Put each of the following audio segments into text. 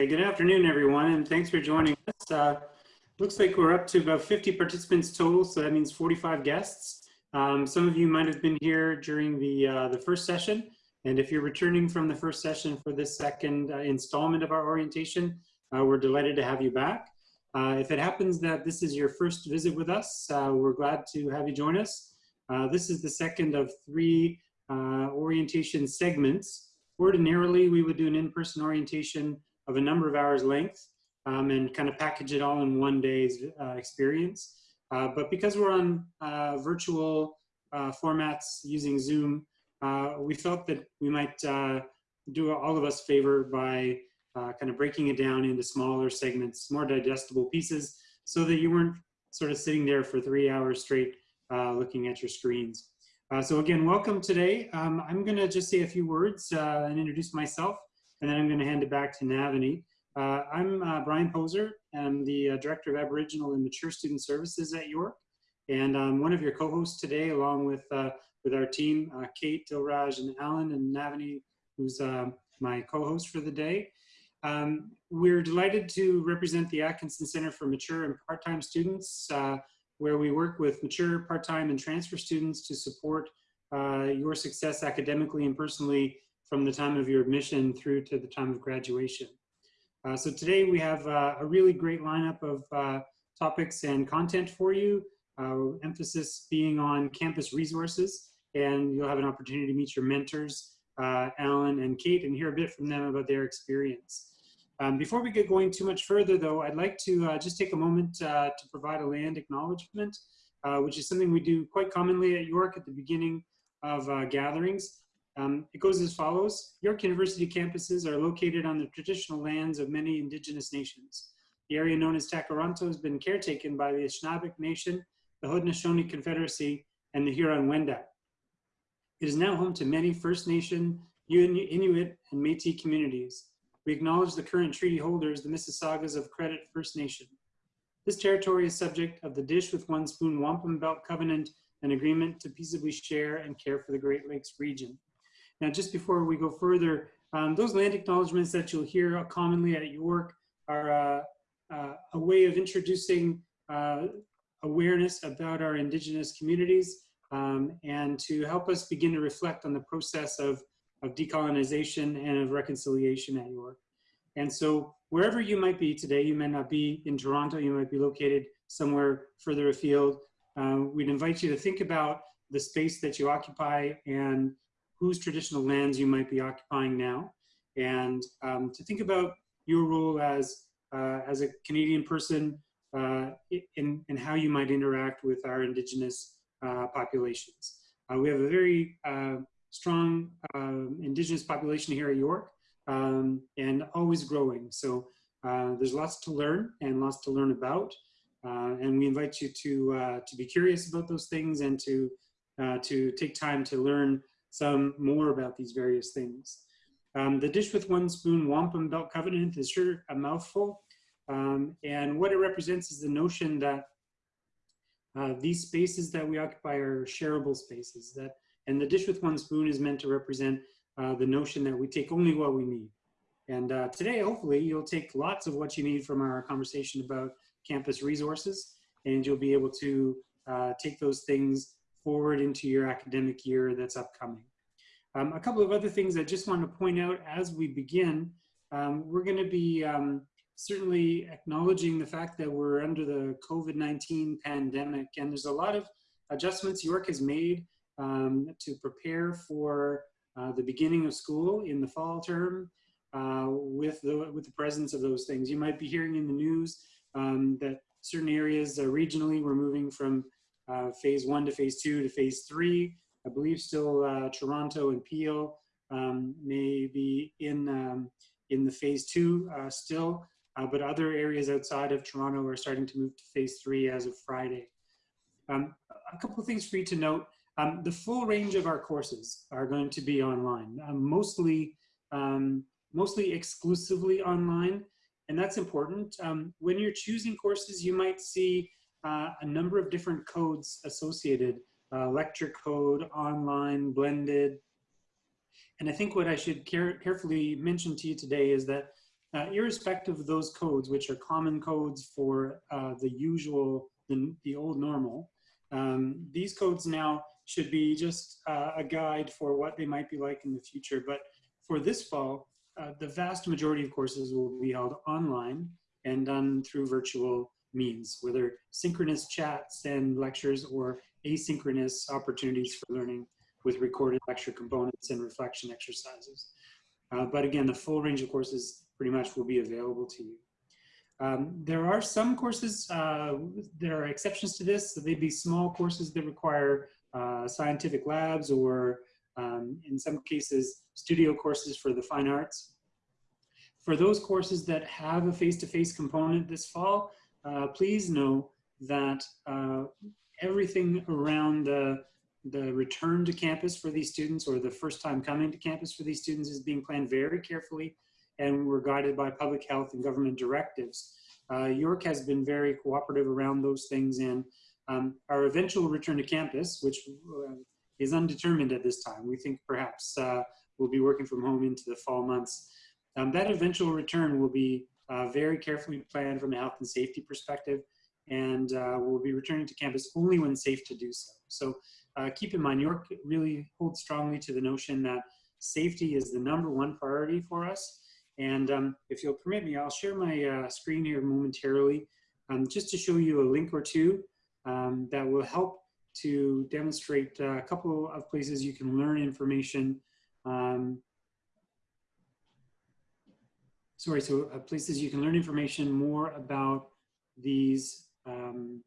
Okay, good afternoon, everyone, and thanks for joining us. Uh, looks like we're up to about 50 participants total, so that means 45 guests. Um, some of you might have been here during the, uh, the first session, and if you're returning from the first session for this second uh, installment of our orientation, uh, we're delighted to have you back. Uh, if it happens that this is your first visit with us, uh, we're glad to have you join us. this is the second of three orientation segments. Ordinarily, we would do an in-person orientation of a number of hours length um, and kind of package it all in one day's uh, experience. Uh, but because we're on uh, virtual uh, formats using Zoom, uh, we felt that we might uh, do all of us favor by kind of breaking it down into smaller segments, more digestible pieces, so that you weren't sort of sitting there for three hours straight looking at your screens. so again, welcome today. Um, I'm gonna just say a few words and introduce myself and then I'm going to hand it back to Navani. Uh, I'm uh, Brian Poser. I'm the uh, Director of Aboriginal and Mature Student Services at York. And I'm one of your co-hosts today, along with, uh, with our team, uh, Kate, Dilraj, and Alan, and Navani, who's uh, my co-host for the day. Um, we're delighted to represent the Atkinson Center for Mature and Part-Time Students, where we work with mature, part-time, and transfer students to support your success academically and personally from the time of your admission through to the time of graduation. Uh, so today we have uh, a really great lineup of uh, topics and content for you, uh, emphasis being on campus resources, and you'll have an opportunity to meet your mentors, uh, Alan and Kate, and hear a bit from them about their experience. Um, before we get going too much further though, I'd like to uh, just take a moment to provide a land acknowledgement, which is something we do quite commonly at York at the beginning of gatherings. Um, it goes as follows. York University campuses are located on the traditional lands of many indigenous nations. The area known as Tkaronto has been caretaken by the Anishinaabeg Nation, the Haudenosaunee Confederacy, and the Huron-Wendat. It is now home to many First Nation, Inuit, and Métis communities. We acknowledge the current treaty holders, the Mississaugas of Credit First Nation. This territory is subject of the Dish with One Spoon Wampum Belt Covenant, an agreement to peaceably share and care for the Great Lakes region. Now, just before we go further, um, those land acknowledgements that you'll hear commonly at York are uh, uh, a way of introducing uh, awareness about our Indigenous communities um, and to help us begin to reflect on the process of, of decolonization and of reconciliation at York. And so wherever you might be today, you may not be in Toronto, you might be located somewhere further afield, uh, we'd invite you to think about the space that you occupy and whose traditional lands you might be occupying now, and um, to think about your role as, uh, as a Canadian person uh, in, in how you might interact with our Indigenous uh, populations. Uh, we have a very uh, strong um, Indigenous population here at York um, and always growing. So uh, there's lots to learn and lots to learn about. and we invite you to, to be curious about those things and to, to take time to learn some more about these various things. Um, the Dish with One Spoon Wampum Belt Covenant is sure a mouthful. Um, and what it represents is the notion that uh, these spaces that we occupy are shareable spaces. That, and the Dish with One Spoon is meant to represent uh, the notion that we take only what we need. And uh, today, hopefully, you'll take lots of what you need from our conversation about campus resources, and you'll be able to uh, take those things forward into your academic year that's upcoming. Um, a couple of other things I just want to point out as we begin. Um, we're going to be um, certainly acknowledging the fact that we're under the COVID-19 pandemic and there's a lot of adjustments York has made um, to prepare for uh, the beginning of school in the fall term uh, with, the, with the presence of those things. You might be hearing in the news um, that certain areas uh, regionally we're moving from uh, phase one to phase two to phase three. I believe still uh, Toronto and Peel um, may be in, um, in the phase two uh, still, uh, but other areas outside of Toronto are starting to move to phase three as of Friday. Um, a couple of things for you to note. Um, the full range of our courses are going to be online, um, mostly, um, mostly exclusively online, and that's important. when you're choosing courses, you might see uh, a number of different codes associated, uh, lecture code, online, blended. And I think what I should care carefully mention to you today is that uh, irrespective of those codes, which are common codes for uh, the usual, the, the old normal, um, these codes now should be just uh, a guide for what they might be like in the future. But for this fall, uh, the vast majority of courses will be held online and done through virtual means, whether synchronous chats and lectures or asynchronous opportunities for learning with recorded lecture components and reflection exercises. Uh, but again, the full range of courses pretty much will be available to you. Um, there are some courses, uh, there are exceptions to this. So they'd be small courses that require uh, scientific labs or um, in some cases, studio courses for the fine arts. For those courses that have a face-to-face -face component this fall, uh, please know that uh, everything around the, the return to campus for these students or the first time coming to campus for these students is being planned very carefully and we're guided by public health and government directives. Uh, York has been very cooperative around those things and um, our eventual return to campus, which uh, is undetermined at this time, we think perhaps uh, we'll be working from home into the fall months. Um, that eventual return will be uh, very carefully planned from a health and safety perspective and uh, we'll be returning to campus only when safe to do so. So uh, keep in mind, York really holds strongly to the notion that safety is the number one priority for us. And um, if you'll permit me, I'll share my uh, screen here momentarily um, just to show you a link or two um, that will help to demonstrate uh, a couple of places you can learn information. Um, sorry, so uh, places you can learn information more about these um,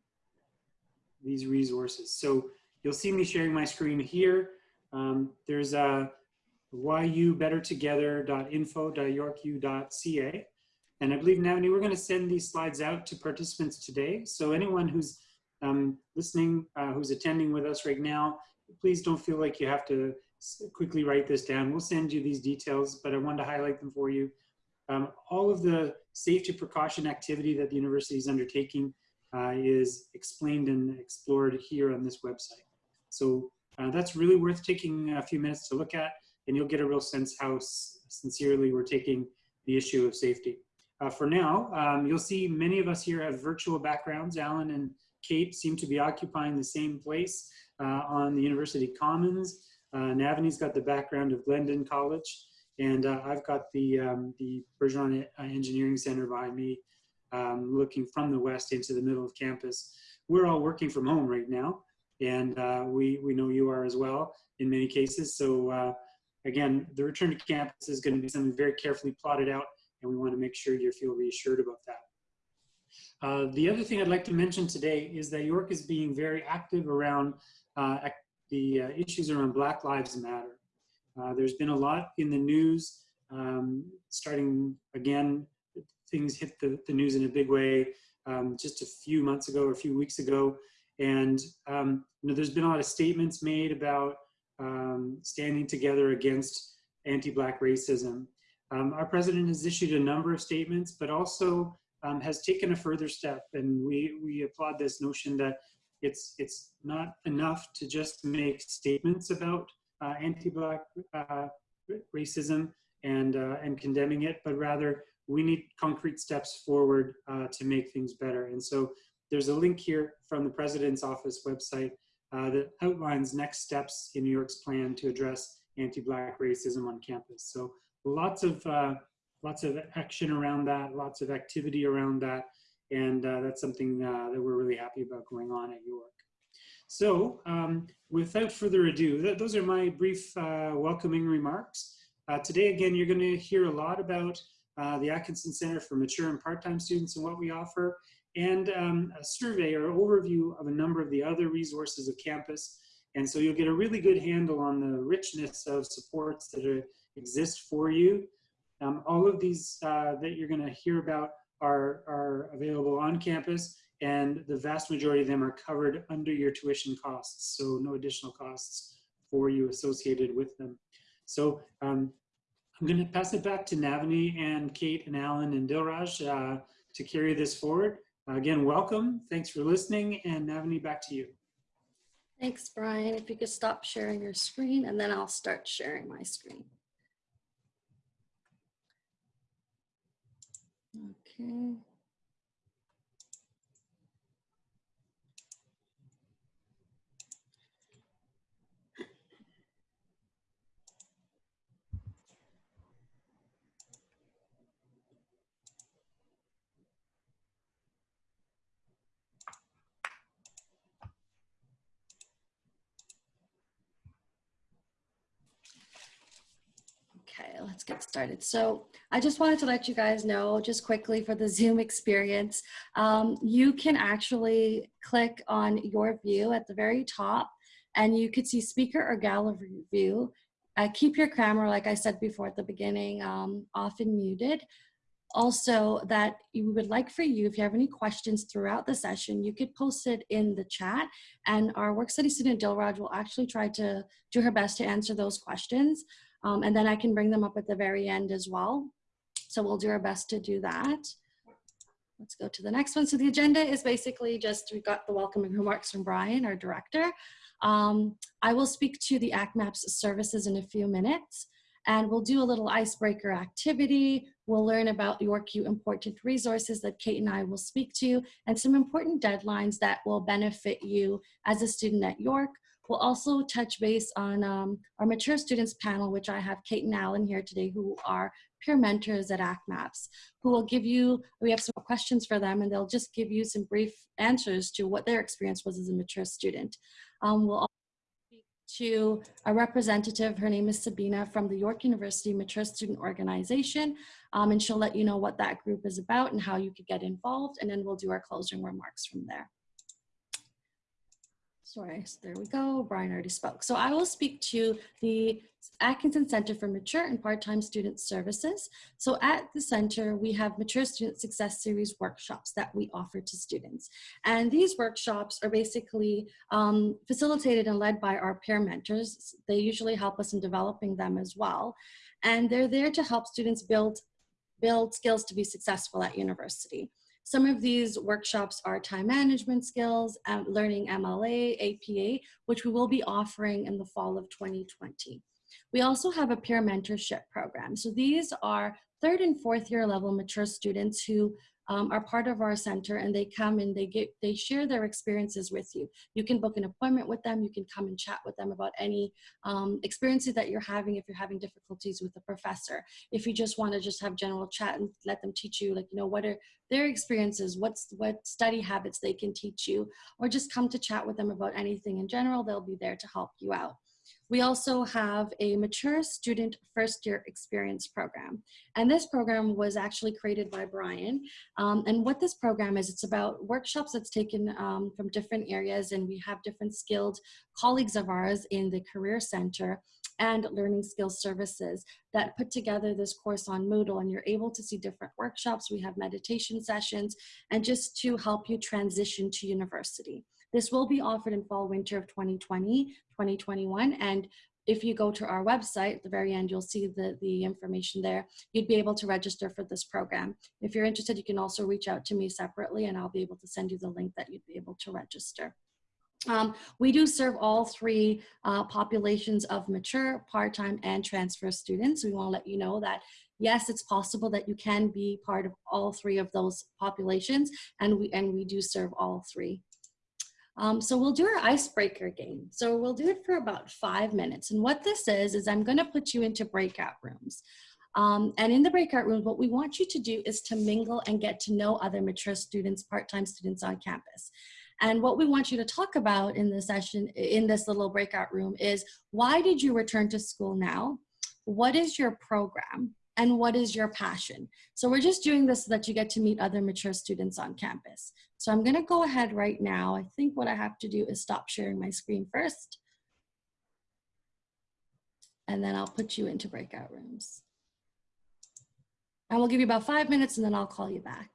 these resources. So you'll see me sharing my screen here. Um, there's a yubettertogether.info.yorku.ca. And I believe, Navani, we're going to send these slides out to participants today. So anyone who's um, listening, uh, who's attending with us right now, please don't feel like you have to quickly write this down. We'll send you these details, but I wanted to highlight them for you. Um, all of the safety precaution activity that the university is undertaking uh, is explained and explored here on this website. So uh, that's really worth taking a few minutes to look at, and you'll get a real sense how sincerely we're taking the issue of safety. Uh, for now, um, you'll see many of us here have virtual backgrounds. Alan and Kate seem to be occupying the same place uh, on the University Commons. Uh, Navani's got the background of Glendon College, and uh, I've got the, um, the Bergeron Engineering Center behind me um, looking from the west into the middle of campus. We're all working from home right now, and uh, we, we know you are as well in many cases. So uh, again, the return to campus is going to be something very carefully plotted out, and we want to make sure you feel reassured about that. Uh, the other thing I'd like to mention today is that York is being very active around uh, the uh, issues around Black Lives Matter. Uh, there's been a lot in the news, um, starting again things hit the, the news in a big way um, just a few months ago or a few weeks ago. And um, you know, there's been a lot of statements made about um, standing together against anti-Black racism. Um, our president has issued a number of statements, but also um, has taken a further step. And we, we applaud this notion that it's, it's not enough to just make statements about anti-Black uh, racism and, uh, and condemning it, but rather we need concrete steps forward uh, to make things better. And so there's a link here from the President's Office website uh, that outlines next steps in New York's plan to address anti-Black racism on campus. So lots of, uh, lots of action around that, lots of activity around that, and uh, that's something uh, that we're really happy about going on at York. So um, without further ado, th those are my brief uh, welcoming remarks. today, again, you're going to hear a lot about uh, the Atkinson Center for Mature and Part-Time Students and what we offer, and um, a survey or overview of a number of the other resources of campus. And so you'll get a really good handle on the richness of supports that are, exist for you. Um, all of these uh, that you're gonna hear about are, are available on campus and the vast majority of them are covered under your tuition costs. So no additional costs for you associated with them. So um, I'm going to pass it back to Navani and Kate and Alan and Dilraj uh, to carry this forward. Again, welcome. Thanks for listening. And Navani, back to you. Thanks, Brian. If you could stop sharing your screen and then I'll start sharing my screen. Okay, let's get started. So I just wanted to let you guys know just quickly for the Zoom experience, um, you can actually click on your view at the very top and you could see speaker or gallery view. Uh, keep your camera, like I said before at the beginning, um, off and muted. Also that we would like for you, if you have any questions throughout the session, you could post it in the chat and our work study student Dilraj will actually try to do her best to answer those questions. Um, and then I can bring them up at the very end as well. So we'll do our best to do that. Let's go to the next one. So the agenda is basically just, we've got the welcoming remarks from Brian, our director. Um, I will speak to the ACMAPS services in a few minutes and we'll do a little icebreaker activity. We'll learn about YorkU important resources that Kate and I will speak to and some important deadlines that will benefit you as a student at York. We'll also touch base on um, our mature students panel, which I have Kate and Alan here today, who are peer mentors at ACMAPS, who will give you, we have some questions for them, and they'll just give you some brief answers to what their experience was as a mature student. Um, we'll also speak to a representative, her name is Sabina, from the York University Mature Student Organization, um, and she'll let you know what that group is about and how you could get involved, and then we'll do our closing remarks from there. Sorry, there we go. Brian already spoke. So I will speak to the Atkinson Center for Mature and Part-Time Student Services. So at the center, we have Mature Student Success Series workshops that we offer to students. And these workshops are basically um, facilitated and led by our peer mentors. They usually help us in developing them as well. And they're there to help students build, build skills to be successful at university. Some of these workshops are time management skills, um, learning MLA, APA, which we will be offering in the fall of 2020. We also have a peer mentorship program. So these are third and fourth year level mature students who um, are part of our center and they come and they get they share their experiences with you. You can book an appointment with them. You can come and chat with them about any um, experiences that you're having if you're having difficulties with the professor. If you just want to just have general chat and let them teach you like, you know, what are their experiences, what's what study habits they can teach you, or just come to chat with them about anything in general, they'll be there to help you out. We also have a mature student first year experience program. And this program was actually created by Brian. Um, and what this program is, it's about workshops that's taken um, from different areas and we have different skilled colleagues of ours in the Career Center and Learning Skills Services that put together this course on Moodle and you're able to see different workshops. We have meditation sessions and just to help you transition to university. This will be offered in fall winter of 2020, 2021. And if you go to our website, at the very end, you'll see the, the information there. You'd be able to register for this program. If you're interested, you can also reach out to me separately and I'll be able to send you the link that you'd be able to register. Um, we do serve all three uh, populations of mature, part-time, and transfer students. We want to let you know that yes, it's possible that you can be part of all three of those populations, and we and we do serve all three. Um, so we'll do our icebreaker game. So we'll do it for about five minutes. And what this is, is I'm gonna put you into breakout rooms. Um, and in the breakout rooms, what we want you to do is to mingle and get to know other mature students, part-time students on campus. And what we want you to talk about in this session, in this little breakout room is why did you return to school now? What is your program? And what is your passion? So we're just doing this so that you get to meet other mature students on campus. So I'm gonna go ahead right now. I think what I have to do is stop sharing my screen first. And then I'll put you into breakout rooms. And we'll give you about five minutes and then I'll call you back.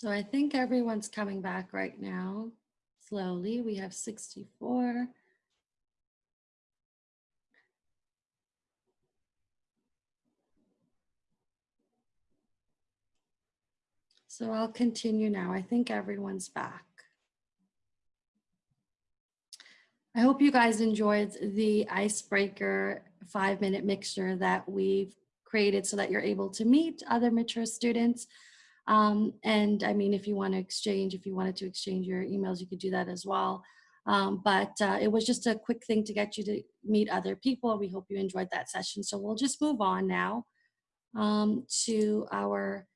So I think everyone's coming back right now, slowly. We have 64. So I'll continue now. I think everyone's back. I hope you guys enjoyed the icebreaker five minute mixture that we've created so that you're able to meet other mature students. Um, and I mean, if you want to exchange, if you wanted to exchange your emails, you could do that as well. Um, but uh, it was just a quick thing to get you to meet other people. We hope you enjoyed that session. So we'll just move on now um, to our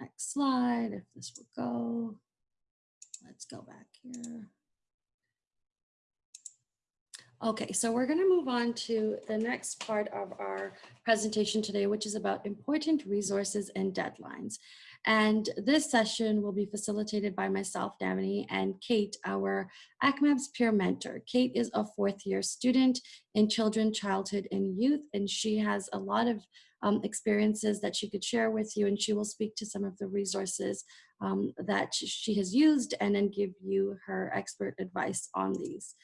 next slide, if this will go. Let's go back here. Okay, so we're going to move on to the next part of our presentation today, which is about important resources and deadlines. And this session will be facilitated by myself, Navani, and Kate, our ACMAPS peer mentor. Kate is a fourth year student in children, childhood, and youth, and she has a lot of um, experiences that she could share with you, and she will speak to some of the resources um, that she has used and then give you her expert advice on these.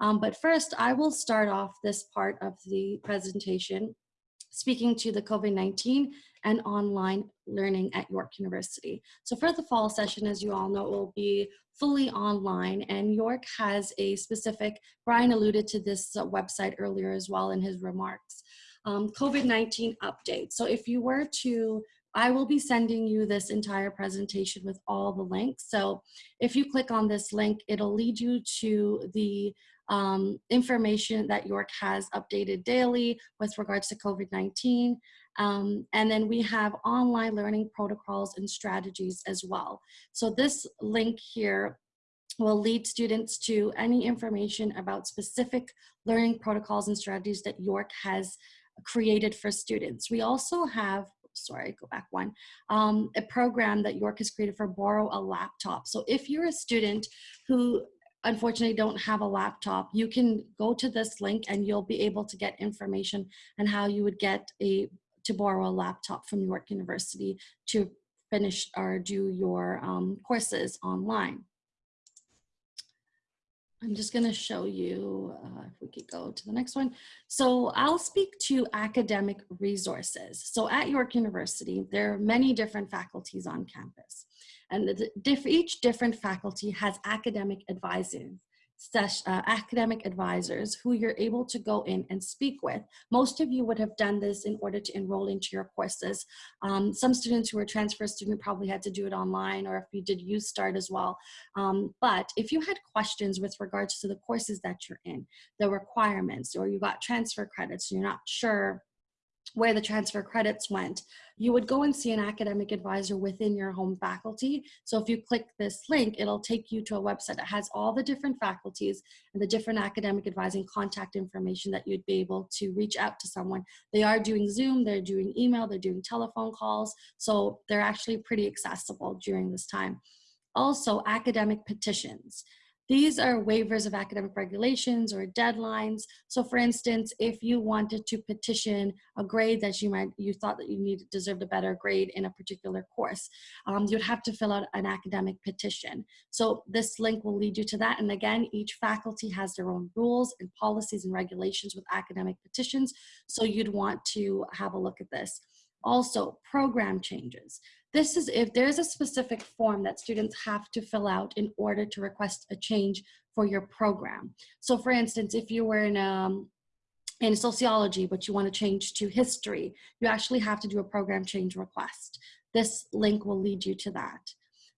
Um, but first, I will start off this part of the presentation speaking to the COVID-19 and online learning at York University. So for the fall session, as you all know, it will be fully online and York has a specific, Brian alluded to this uh, website earlier as well in his remarks, um, COVID-19 update. So if you were to I will be sending you this entire presentation with all the links. So if you click on this link, it'll lead you to the um, information that York has updated daily with regards to COVID-19. Um, and then we have online learning protocols and strategies as well. So this link here will lead students to any information about specific learning protocols and strategies that York has created for students. We also have sorry, go back one, um, a program that York has created for borrow a laptop. So if you're a student who unfortunately don't have a laptop, you can go to this link and you'll be able to get information on how you would get a to borrow a laptop from York University to finish or do your um, courses online. I'm just going to show you, uh, if we could go to the next one. So I'll speak to academic resources. So at York University, there are many different faculties on campus. And diff each different faculty has academic uh, academic advisors who you're able to go in and speak with. Most of you would have done this in order to enroll into your courses. Um, some students who are transfer student probably had to do it online or if you did YU Start as well. Um, but if you had questions with regards to the courses that you're in, the requirements, or you got transfer credits, and you're not sure where the transfer credits went, you would go and see an academic advisor within your home faculty. So if you click this link, it'll take you to a website that has all the different faculties and the different academic advising contact information that you'd be able to reach out to someone. They are doing Zoom, they're doing email, they're doing telephone calls. So they're actually pretty accessible during this time. Also academic petitions. These are waivers of academic regulations or deadlines. So for instance, if you wanted to petition a grade that you might, you thought that you deserved a better grade in a particular course, um, you'd have to fill out an academic petition. So this link will lead you to that. And again, each faculty has their own rules and policies and regulations with academic petitions. So you'd want to have a look at this. Also, program changes. This is if there's a specific form that students have to fill out in order to request a change for your program. So for instance, if you were in um, in sociology, but you want to change to history, you actually have to do a program change request. This link will lead you to that.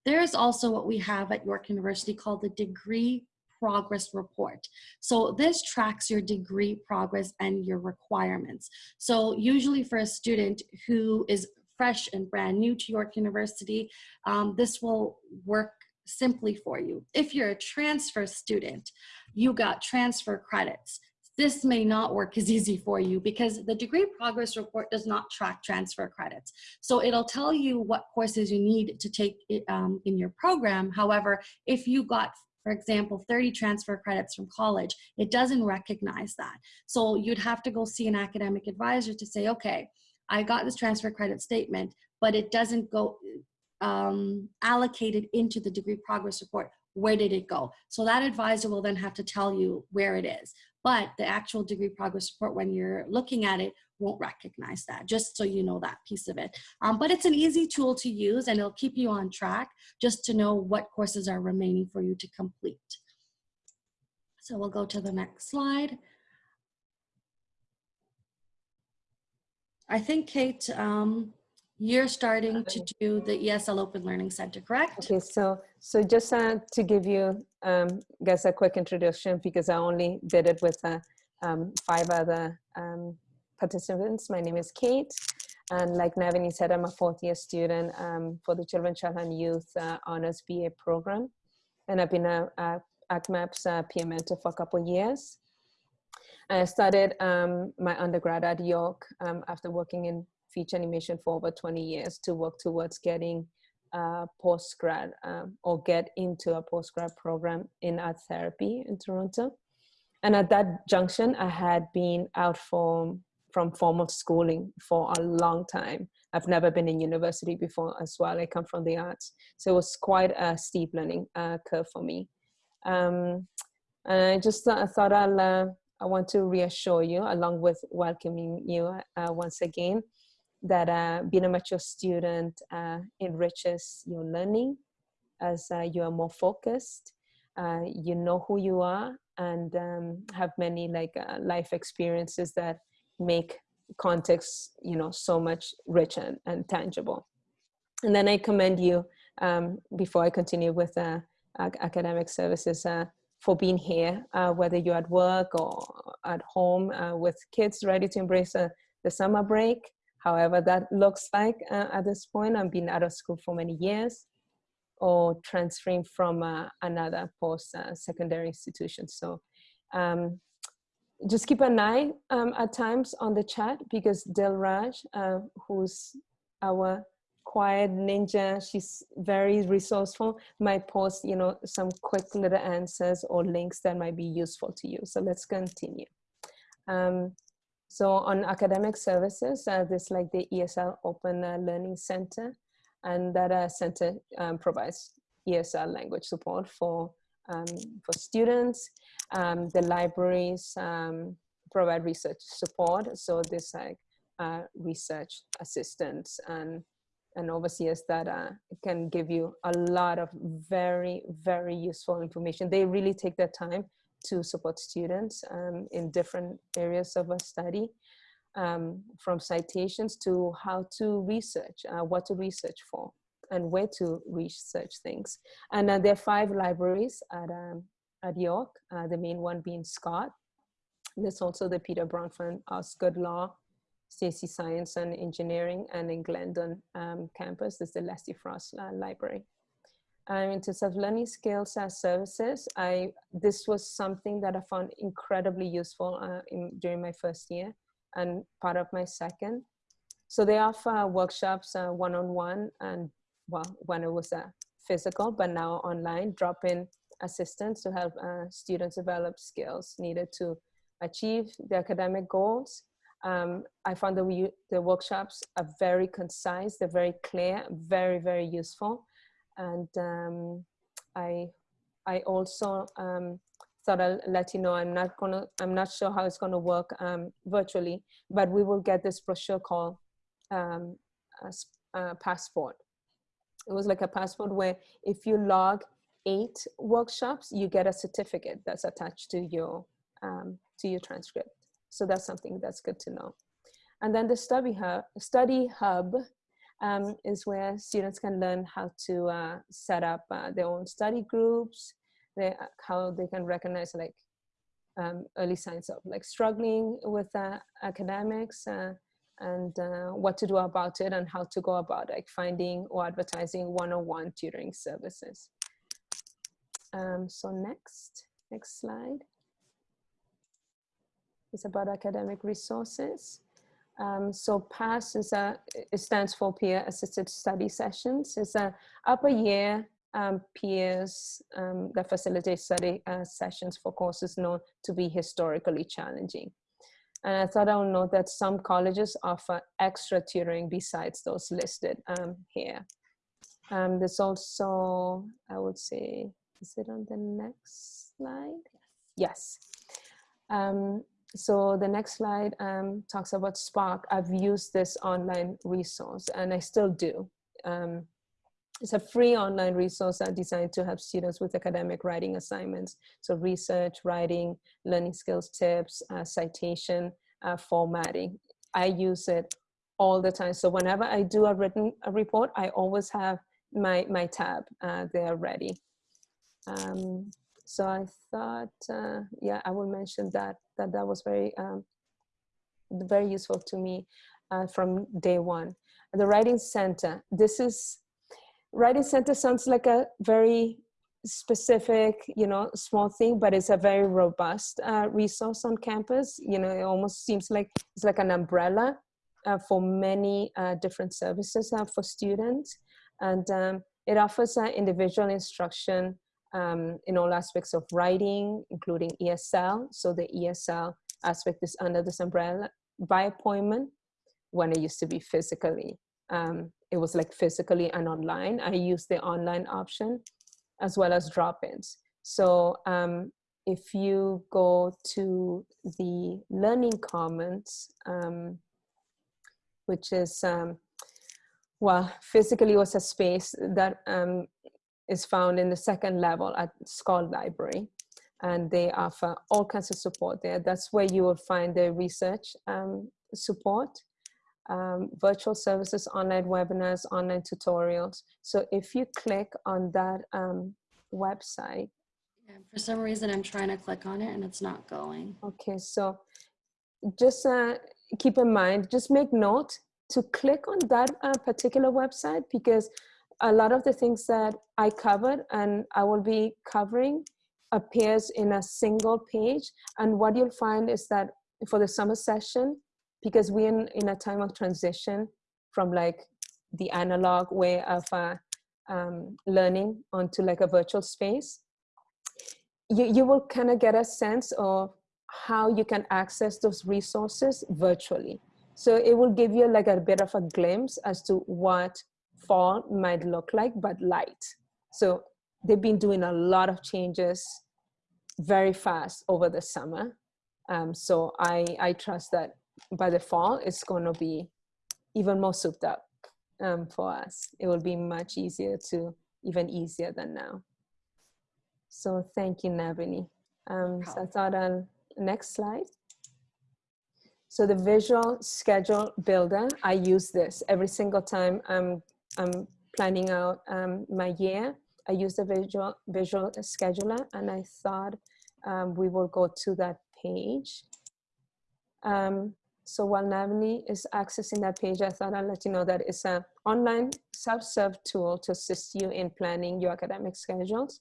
There's also what we have at York University called the degree progress report. So this tracks your degree progress and your requirements. So usually for a student who is fresh and brand new to York University, um, this will work simply for you. If you're a transfer student, you got transfer credits this may not work as easy for you because the degree progress report does not track transfer credits. So it'll tell you what courses you need to take um, in your program. However, if you got for example, 30 transfer credits from college, it doesn't recognize that. So you'd have to go see an academic advisor to say, okay, I got this transfer credit statement, but it doesn't go um, allocated into the degree progress report. Where did it go? So that advisor will then have to tell you where it is but the actual degree progress report when you're looking at it won't recognize that just so you know that piece of it um, but it's an easy tool to use and it'll keep you on track just to know what courses are remaining for you to complete so we'll go to the next slide I think Kate um, you're starting to do the ESL Open Learning Center, correct? Okay, so so just uh, to give you um, guys a quick introduction because I only did it with uh, um, five other um, participants. My name is Kate, and like Navani said, I'm a fourth year student um, for the Children, Child and Youth uh, Honors BA program, and I've been a, a ACMAP's uh, peer mentor for a couple of years. I started um, my undergrad at York um, after working in feature animation for over 20 years to work towards getting a postgrad um, or get into a postgrad program in art therapy in Toronto. And at that junction, I had been out from, from formal schooling for a long time. I've never been in university before as well. I come from the arts. So it was quite a steep learning uh, curve for me. Um, and I just th I thought I'll, uh, I want to reassure you along with welcoming you uh, once again that uh, being a mature student uh, enriches your learning as uh, you are more focused, uh, you know who you are, and um, have many like life experiences that make context, you know, so much richer and, and tangible. And then I commend you um, before I continue with academic services for being here, whether you're at work or at home with kids ready to embrace the summer break however that looks like uh, at this point. I've been out of school for many years or transferring from uh, another post-secondary uh, institution. So um, just keep an eye um, at times on the chat because Dilraj, uh, who's our quiet ninja, she's very resourceful, might post, you know, some quick little answers or links that might be useful to you. So let's continue. Um, so on academic services, uh, there's like the ESL Open uh, Learning Center, and that uh, center um, provides ESL language support for um, for students. Um, the libraries um, provide research support, so there's like uh, research assistants and and overseers that uh, can give you a lot of very very useful information. They really take their time to support students um, in different areas of a study, um, from citations to how to research, uh, what to research for, and where to research things. And uh, there are five libraries at, um, at York, uh, the main one being Scott. There's also the Peter Bronfman Osgoode Law, Steacie Science and Engineering, and in Glendon um, campus, there's the Leslie Frost uh, Library. Um, in terms of learning skills as services, I this was something that I found incredibly useful uh, in, during my first year and part of my second. So they offer workshops uh, one-on-one -on -one and well, when it was uh, physical, but now online, drop-in assistance to help uh, students develop skills needed to achieve the academic goals. Um, I found that the workshops are very concise, they're very clear, very, very useful and um, I I also um, thought I'll let you know I'm not gonna I'm not sure how it's gonna work um, virtually, but we will get this brochure called um, a passport. It was like a passport where if you log eight workshops, you get a certificate that's attached to your um, to your transcript. So that's something that's good to know. And then the study hub, study hub um, is where students can learn how to uh, set up uh, their own study groups, they, how they can recognize like um, early signs of like struggling with uh, academics uh, and uh, what to do about it and how to go about like finding or advertising one-on-one tutoring services. Um, so next, next slide. It's about academic resources. Um, so PASS is a, it stands for Peer Assisted Study Sessions. It's a upper year um, peers um, that facilitate study uh, sessions for courses known to be historically challenging. And I thought I would note that some colleges offer extra tutoring besides those listed um, here. Um, there's also, I would say, is it on the next slide? Yes. Um, so the next slide um, talks about Spark. I've used this online resource and I still do. Um, it's a free online resource designed to help students with academic writing assignments. So research, writing, learning skills tips, uh, citation, uh, formatting. I use it all the time. So whenever I do a written a report, I always have my, my tab uh, there ready. Um, so I thought, uh, yeah, I will mention that, that that was very, um, very useful to me uh, from day one. The Writing Center, this is writing center sounds like a very specific you know small thing but it's a very robust uh, resource on campus you know it almost seems like it's like an umbrella uh, for many uh, different services uh, for students and um, it offers individual instruction um, in all aspects of writing including esl so the esl aspect is under this umbrella by appointment when it used to be physically um, it was like physically and online. I used the online option as well as drop-ins. So um, if you go to the Learning Commons, um, which is, um, well, physically was a space that um, is found in the second level at Scott Library. And they offer all kinds of support there. That's where you will find the research um, support um, virtual services, online webinars, online tutorials. So if you click on that um, website. Yeah, for some reason, I'm trying to click on it and it's not going. Okay, so just uh, keep in mind, just make note to click on that uh, particular website because a lot of the things that I covered and I will be covering appears in a single page. And what you'll find is that for the summer session, because we're in, in a time of transition from like the analog way of uh, um, learning onto like a virtual space, you, you will kind of get a sense of how you can access those resources virtually. So it will give you like a bit of a glimpse as to what fall might look like, but light. So they've been doing a lot of changes very fast over the summer. Um, so I, I trust that by the fall, it's going to be even more souped up um, for us. It will be much easier to, even easier than now. So thank you, Navani. Um, so I thought on next slide. So the visual schedule builder, I use this every single time I'm, I'm planning out um, my year. I use the visual, visual scheduler and I thought um, we will go to that page. Um, so while Navani is accessing that page, I thought I'd let you know that it's an online self-serve tool to assist you in planning your academic schedules.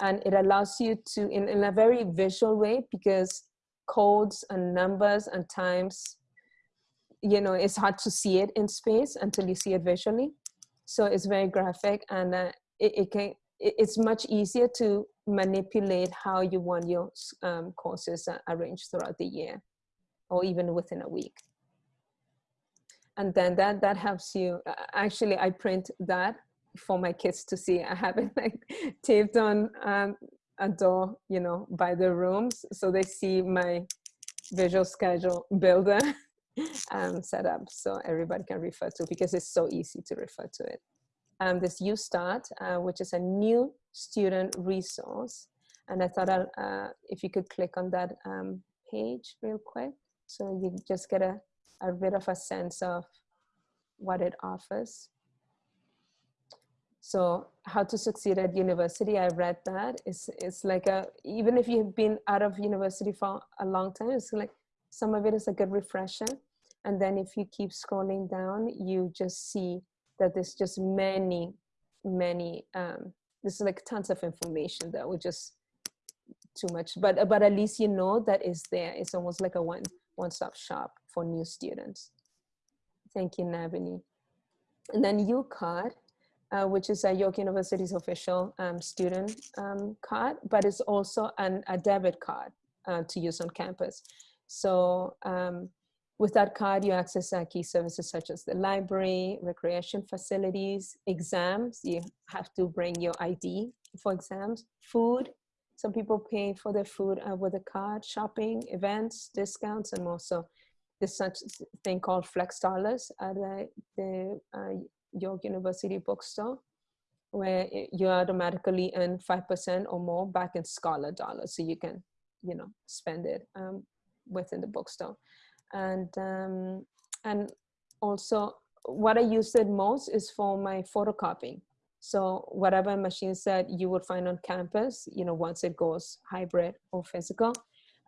And it allows you to, in, in a very visual way, because codes and numbers and times, you know, it's hard to see it in space until you see it visually. So it's very graphic and uh, it, it can, it, it's much easier to manipulate how you want your um, courses uh, arranged throughout the year or even within a week. And then that, that helps you, uh, actually I print that for my kids to see. I have it like taped on um, a door, you know, by the rooms. So they see my visual schedule builder um, set up so everybody can refer to because it's so easy to refer to it. Um, this YU Start, uh, which is a new student resource. And I thought uh, if you could click on that um, page real quick. So you just get a, a bit of a sense of what it offers. So how to succeed at university, I read that. It's, it's like a, even if you've been out of university for a long time, it's like some of it is a good refresher. And then if you keep scrolling down, you just see that there's just many, many, um, this is like tons of information that would just too much, but, but at least you know that is there. It's almost like a one, one-stop shop for new students. Thank you, Navani. And then UCard, uh, which is a York University's official um, student um, card, but it's also an, a debit card uh, to use on campus. So um, with that card, you access uh, key services such as the library, recreation facilities, exams. You have to bring your ID for exams, food. Some people pay for their food uh, with a card, shopping, events, discounts, and more. So there's such thing called flex dollars at the, the uh, York University bookstore where you automatically earn 5% or more back in scholar dollars. So you can, you know, spend it um, within the bookstore. And, um, and also what I use it most is for my photocopying. So whatever machines that you would find on campus, you know, once it goes hybrid or physical,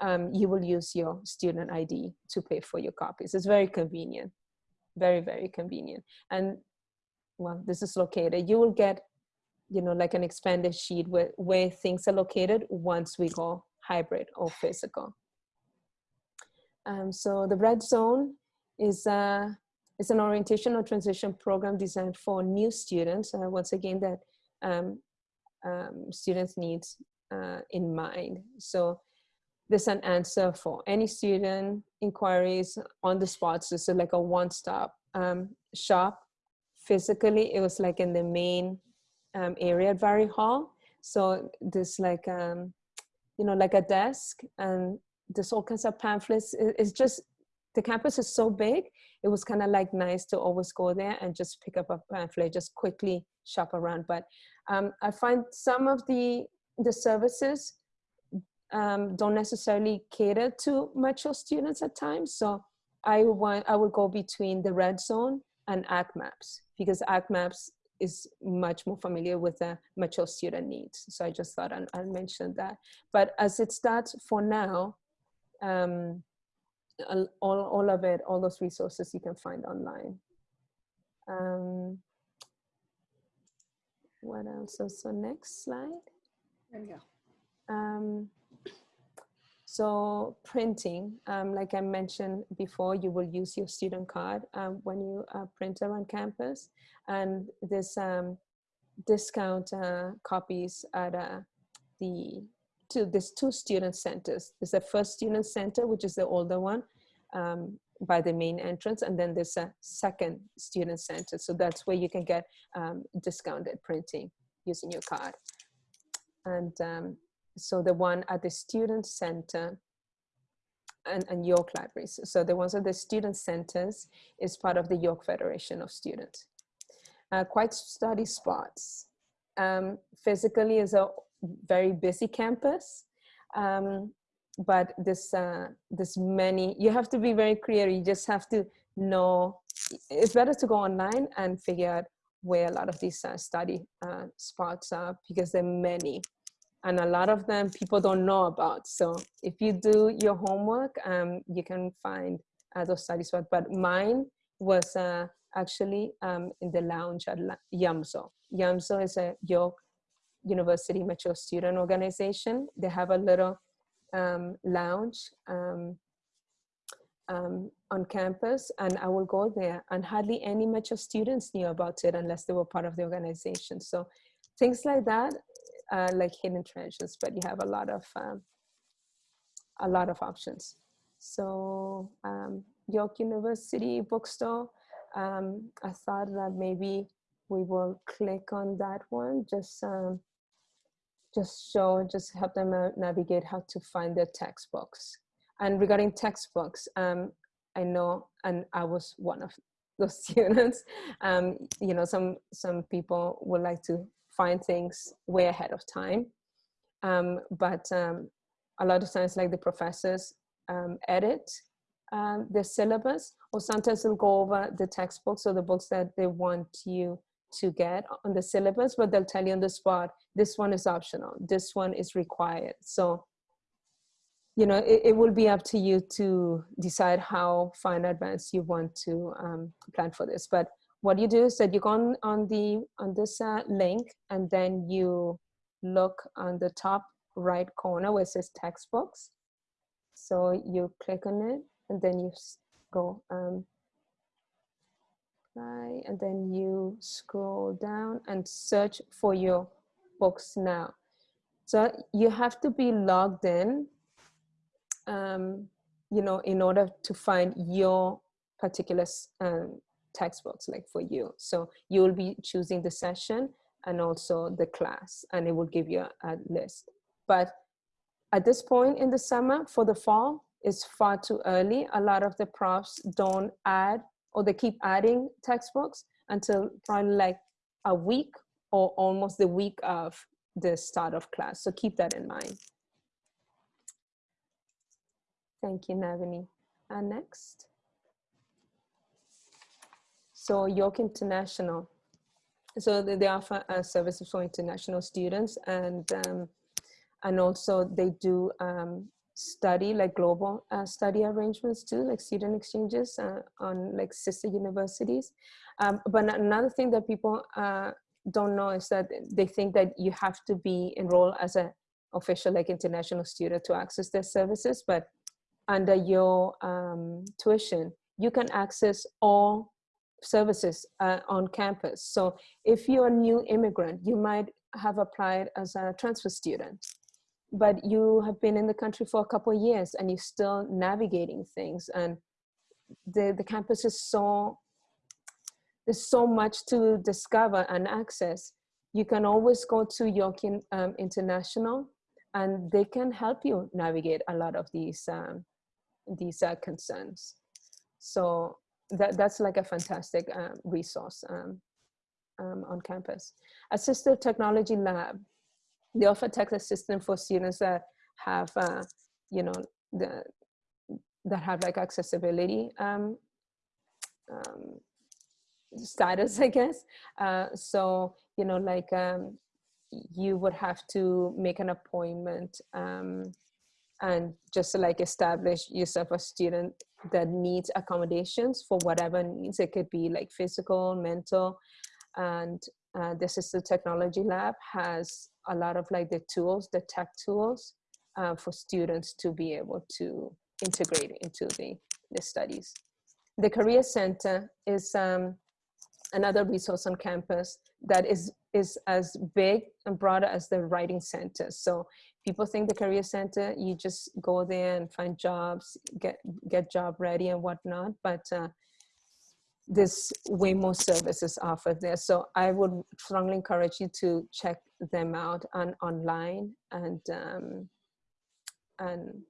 um, you will use your student ID to pay for your copies. It's very convenient, very, very convenient. And well, this is located, you will get, you know, like an expanded sheet where, where things are located once we go hybrid or physical. Um, so the red zone is, uh, is an orientation or transition program designed for new students. Uh, once again, that um, um, students need uh, in mind. So there's an answer for any student inquiries on the spot. So it's like a one-stop um, shop physically it was like in the main um, area at Vari Hall. So there's like, um, you know, like a desk and all kinds of pamphlets. It's just, the campus is so big. It was kind of like nice to always go there and just pick up a pamphlet, just quickly shop around. But um, I find some of the, the services um, don't necessarily cater to mature students at times. So I want, I would go between the red zone and ACMAPS because ACMAPS is much more familiar with the mature student needs. So I just thought I'd, mention that. But as it starts for now, um, all, all of it, all those resources you can find online. Um, what else? So, so next slide. There we go. Um, so printing, um, like I mentioned before, you will use your student card um, when you uh, print around campus. And this um, discount uh, copies at uh, the, two, there's two student centers. There's the first student center, which is the older one um, by the main entrance. And then there's a second student center. So that's where you can get um, discounted printing using your card. And um, so the one at the student center and, and York libraries. So the ones at the student centers is part of the York Federation of Students. Uh, quite study spots. Um, physically is a very busy campus, um, but this, uh, this many, you have to be very clear. You just have to know, it's better to go online and figure out where a lot of these uh, study uh, spots are because there are many and a lot of them people don't know about. So if you do your homework, um, you can find uh, those spots. But mine was uh, actually um, in the lounge at YUMSO. YUMSO is a York University Mature Student Organization. They have a little um, lounge um, um, on campus and I will go there and hardly any mature students knew about it unless they were part of the organization. So things like that uh, like hidden treasures, but you have a lot of um, a lot of options. So um, York University bookstore, um, I thought that maybe we will click on that one, just um, just show, just help them navigate how to find their textbooks. And regarding textbooks, um, I know, and I was one of those students. Um, you know, some some people would like to find things way ahead of time. Um, but um, a lot of times like the professors um, edit um, the syllabus or sometimes they'll go over the textbooks or the books that they want you to get on the syllabus, but they'll tell you on the spot, this one is optional, this one is required. So, you know, it, it will be up to you to decide how far in advance you want to um, plan for this. But what you do is that you go on, on, the, on this uh, link and then you look on the top right corner where it says textbooks. So you click on it and then you go um, apply and then you scroll down and search for your books now. So you have to be logged in, um, you know, in order to find your particular um, textbooks like for you. So you will be choosing the session and also the class and it will give you a, a list. But at this point in the summer for the fall, it's far too early. A lot of the profs don't add or they keep adding textbooks until probably like a week or almost the week of the start of class. So keep that in mind. Thank you, Navani. And next. So York International. So they offer uh, services for international students and um, and also they do um, study like global uh, study arrangements too like student exchanges uh, on like sister universities. Um, but another thing that people uh, don't know is that they think that you have to be enrolled as an official like international student to access their services but under your um, tuition you can access all services uh, on campus. So if you're a new immigrant you might have applied as a transfer student but you have been in the country for a couple of years and you're still navigating things. And the, the campus is so there's so much to discover and access. You can always go to york um, international and they can help you navigate a lot of these um, these uh, concerns. So that, that's like a fantastic uh, resource um, um, on campus. Assistive technology lab they offer text assistance for students that have, uh, you know, the that have like accessibility um, um, status, I guess. Uh, so, you know, like um, you would have to make an appointment um, and just like establish yourself a student that needs accommodations for whatever needs. It could be like physical, mental, and uh, the Technology Lab has a lot of like the tools, the tech tools uh, for students to be able to integrate into the, the studies. The Career Center is um, another resource on campus that is, is as big and broader as the Writing Center. So people think the Career Center, you just go there and find jobs, get, get job ready and whatnot. But uh, there's way more services offered there. So I would strongly encourage you to check them out on online and um, and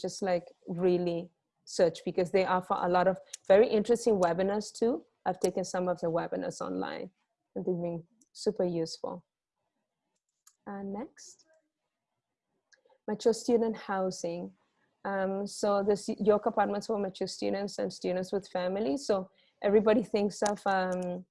just like really search because they offer a lot of very interesting webinars too. I've taken some of the webinars online and they've been super useful. And next, mature student housing. Um, so this York apartments for mature students and students with families. So everybody thinks of um,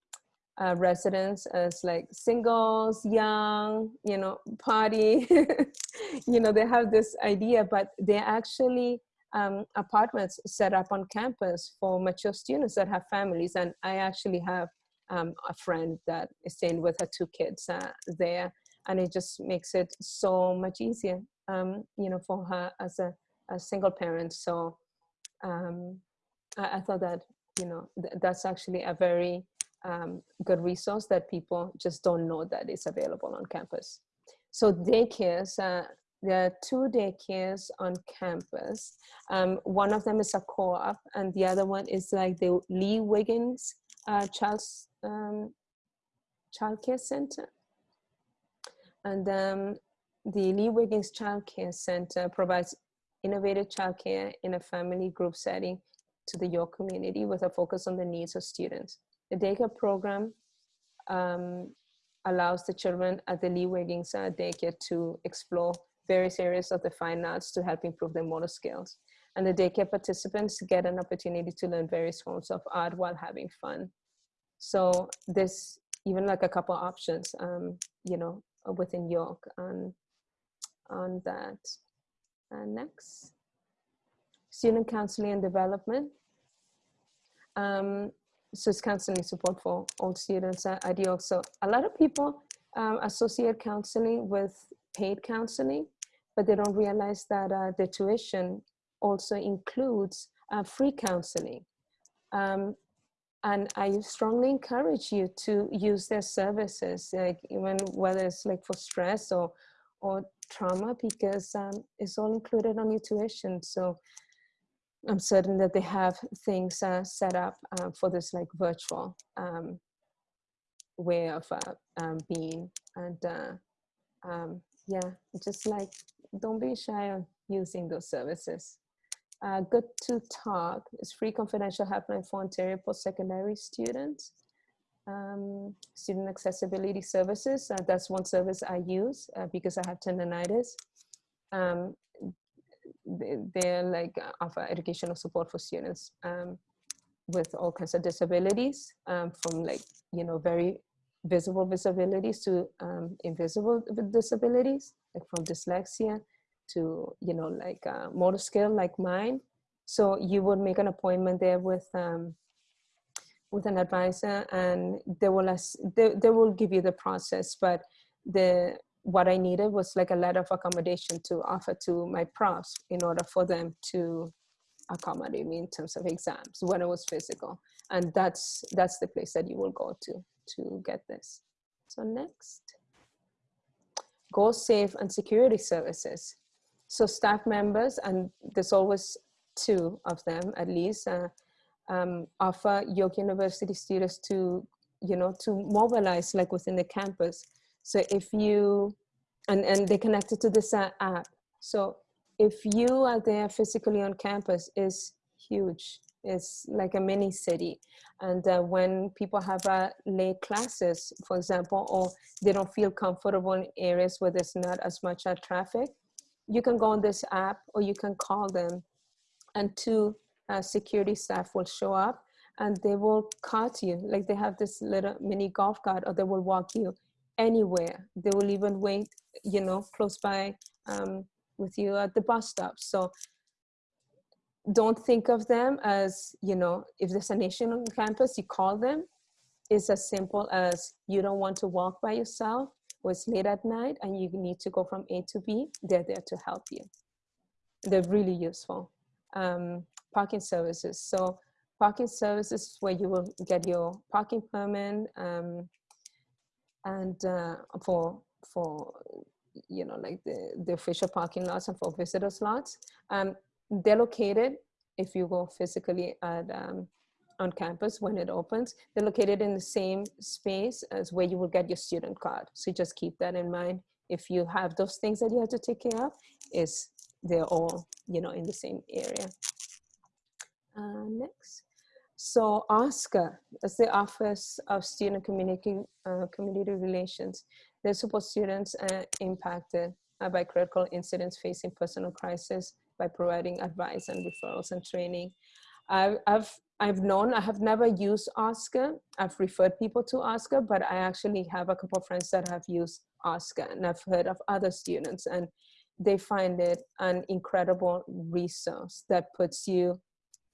uh, residents as like singles, young, you know, party, you know, they have this idea, but they're actually um, apartments set up on campus for mature students that have families. And I actually have um, a friend that is staying with her two kids uh, there. And it just makes it so much easier, um, you know, for her as a, a single parent. So um, I, I thought that you know, th that's actually a very um, good resource that people just don't know that is available on campus. So daycares, uh, there are two daycares on campus. Um, one of them is a co-op and the other one is like the Lee Wiggins uh, um, Child Care Center. And um, the Lee Wiggins Child Care Center provides innovative childcare in a family group setting to the York community with a focus on the needs of students. The daycare program um, allows the children at the Lee Wiggins uh, daycare to explore various areas of the fine arts to help improve their motor skills. And the daycare participants get an opportunity to learn various forms of art while having fun. So there's even like a couple options, um, you know, within York on, on that. And next, student counseling and development. Um, so it's counseling support for all students at, at York. So a lot of people um, associate counseling with paid counseling, but they don't realize that uh, the tuition also includes uh, free counseling. Um, and I strongly encourage you to use their services, like even whether it's like for stress or or trauma, because um, it's all included on your tuition. So I'm certain that they have things uh, set up uh, for this like virtual um, way of uh, um, being. And uh, um, yeah, just like don't be shy on using those services. Uh, good to talk is free confidential helpline for Ontario post-secondary students. Um, student accessibility services, uh, that's one service I use uh, because I have tendonitis. Um, they're like offer educational support for students um, with all kinds of disabilities um, from like, you know, very visible disabilities to um, invisible disabilities, like from dyslexia to, you know, like uh, motor skill like mine. So you would make an appointment there with um, with an advisor and they will, they, they will give you the process, but the what I needed was like a letter of accommodation to offer to my profs in order for them to accommodate me in terms of exams when it was physical. And that's, that's the place that you will go to to get this. So next, Go Safe and security services. So staff members, and there's always two of them at least, uh, um, offer York University students to, you know, to mobilize like within the campus. So if you, and, and they connected to this uh, app. So if you are there physically on campus is huge. It's like a mini city. And uh, when people have uh, late classes, for example, or they don't feel comfortable in areas where there's not as much uh, traffic, you can go on this app or you can call them and two uh, security staff will show up and they will cart you. Like they have this little mini golf cart or they will walk you anywhere. They will even wait, you know, close by um, with you at the bus stop. So don't think of them as, you know, if there's a nation on campus, you call them. It's as simple as you don't want to walk by yourself or it's late at night and you need to go from A to B, they're there to help you. They're really useful. Um, parking services. So parking services where you will get your parking permit um, and uh, for, for, you know, like the, the official parking lots and for visitors lots. Um, they're located, if you go physically at, um, on campus when it opens, they're located in the same space as where you will get your student card. So just keep that in mind. If you have those things that you have to take care of, is they're all, you know, in the same area. Uh, next. So OSCR, that's the Office of Student Community, uh, Community Relations. They support students uh, impacted uh, by critical incidents facing personal crisis by providing advice and referrals and training. I've, I've, I've known, I have never used OSCR. I've referred people to OSCR, but I actually have a couple of friends that have used OSCR and I've heard of other students and they find it an incredible resource that puts you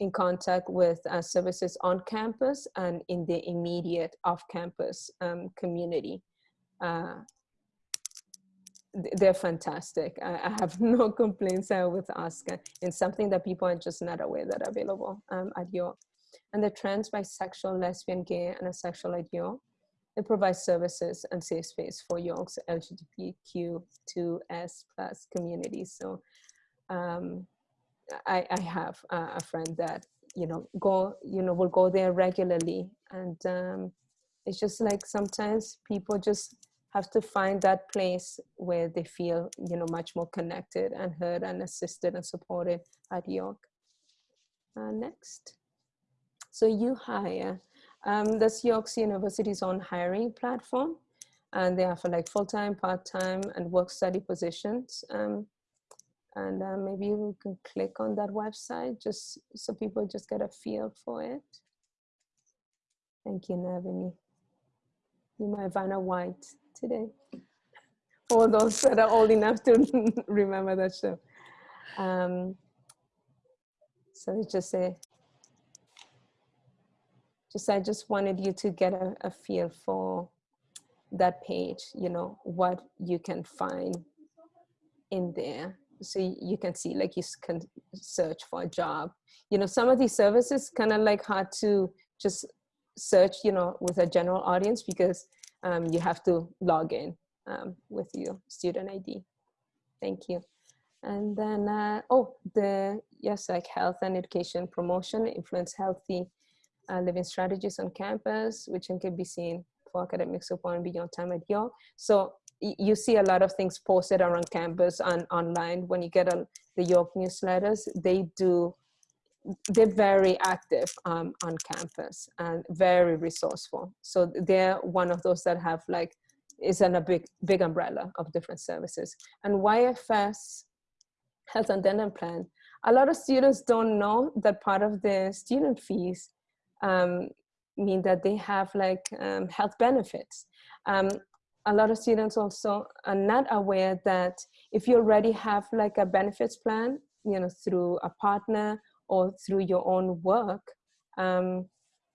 in contact with uh, services on campus and in the immediate off-campus um, community. Uh, they're fantastic. I, I, have no complaints uh, with OSCR. It's something that people are just not aware that are available um, at York. And the trans, bisexual, lesbian, gay, and asexual at York. It provides services and safe space for York's LGBTQ2S plus community. So um, I, I, have a friend that, you know, go, you know, will go there regularly. And um, it's just like sometimes people just have to find that place where they feel, you know, much more connected and heard and assisted and supported at York. Uh, next. So UHire, um, that's York's University's own hiring platform. And they offer like full-time, part-time, and work-study positions. Um, and uh, maybe we can click on that website just so people just get a feel for it. Thank you, Navani. be my Vanna White today. For those that are old enough to remember that show. Um, so it's just a, just I just wanted you to get a, a feel for that page, you know, what you can find in there. So you can see, like you can search for a job. You know, some of these services kind of like hard to just search, you know, with a general audience because um, you have to log in um, with your student ID. Thank you. And then, uh, oh, the, yes, like health and education promotion, influence healthy uh, living strategies on campus, which can be seen for academic support and beyond time at York. So you see a lot of things posted around campus and online. When you get a, the York newsletters, they do, they're very active um, on campus and very resourceful. So they're one of those that have like, is in a big, big umbrella of different services. And YFS health and dental plan, a lot of students don't know that part of the student fees um, mean that they have like um, health benefits. Um, a lot of students also are not aware that if you already have like a benefits plan, you know, through a partner or through your own work, um,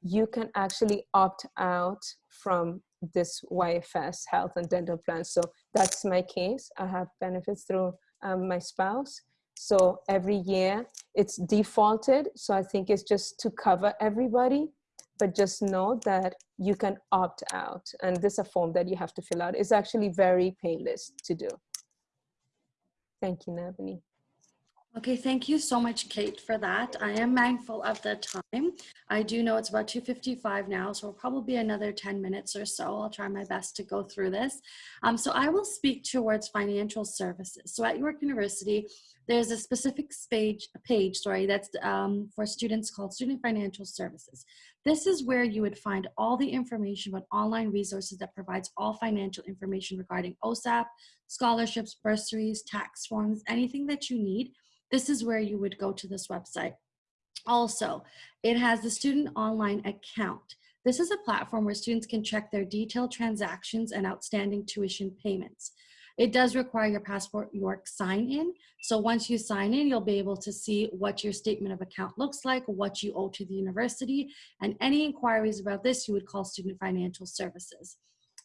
you can actually opt out from this YFS health and dental plan. So that's my case. I have benefits through um, my spouse. So every year it's defaulted. So I think it's just to cover everybody, but just know that you can opt out. And this is a form that you have to fill out. It's actually very painless to do. Thank you, Navani. Okay, thank you so much, Kate, for that. I am mindful of the time. I do know it's about 2.55 now, so probably another 10 minutes or so. I'll try my best to go through this. Um, so I will speak towards financial services. So at York University, there's a specific page, page sorry, that's um, for students called Student Financial Services. This is where you would find all the information about online resources that provides all financial information regarding OSAP, scholarships, bursaries, tax forms, anything that you need this is where you would go to this website. Also, it has the student online account. This is a platform where students can check their detailed transactions and outstanding tuition payments. It does require your Passport York sign in. So once you sign in, you'll be able to see what your statement of account looks like, what you owe to the university, and any inquiries about this, you would call Student Financial Services.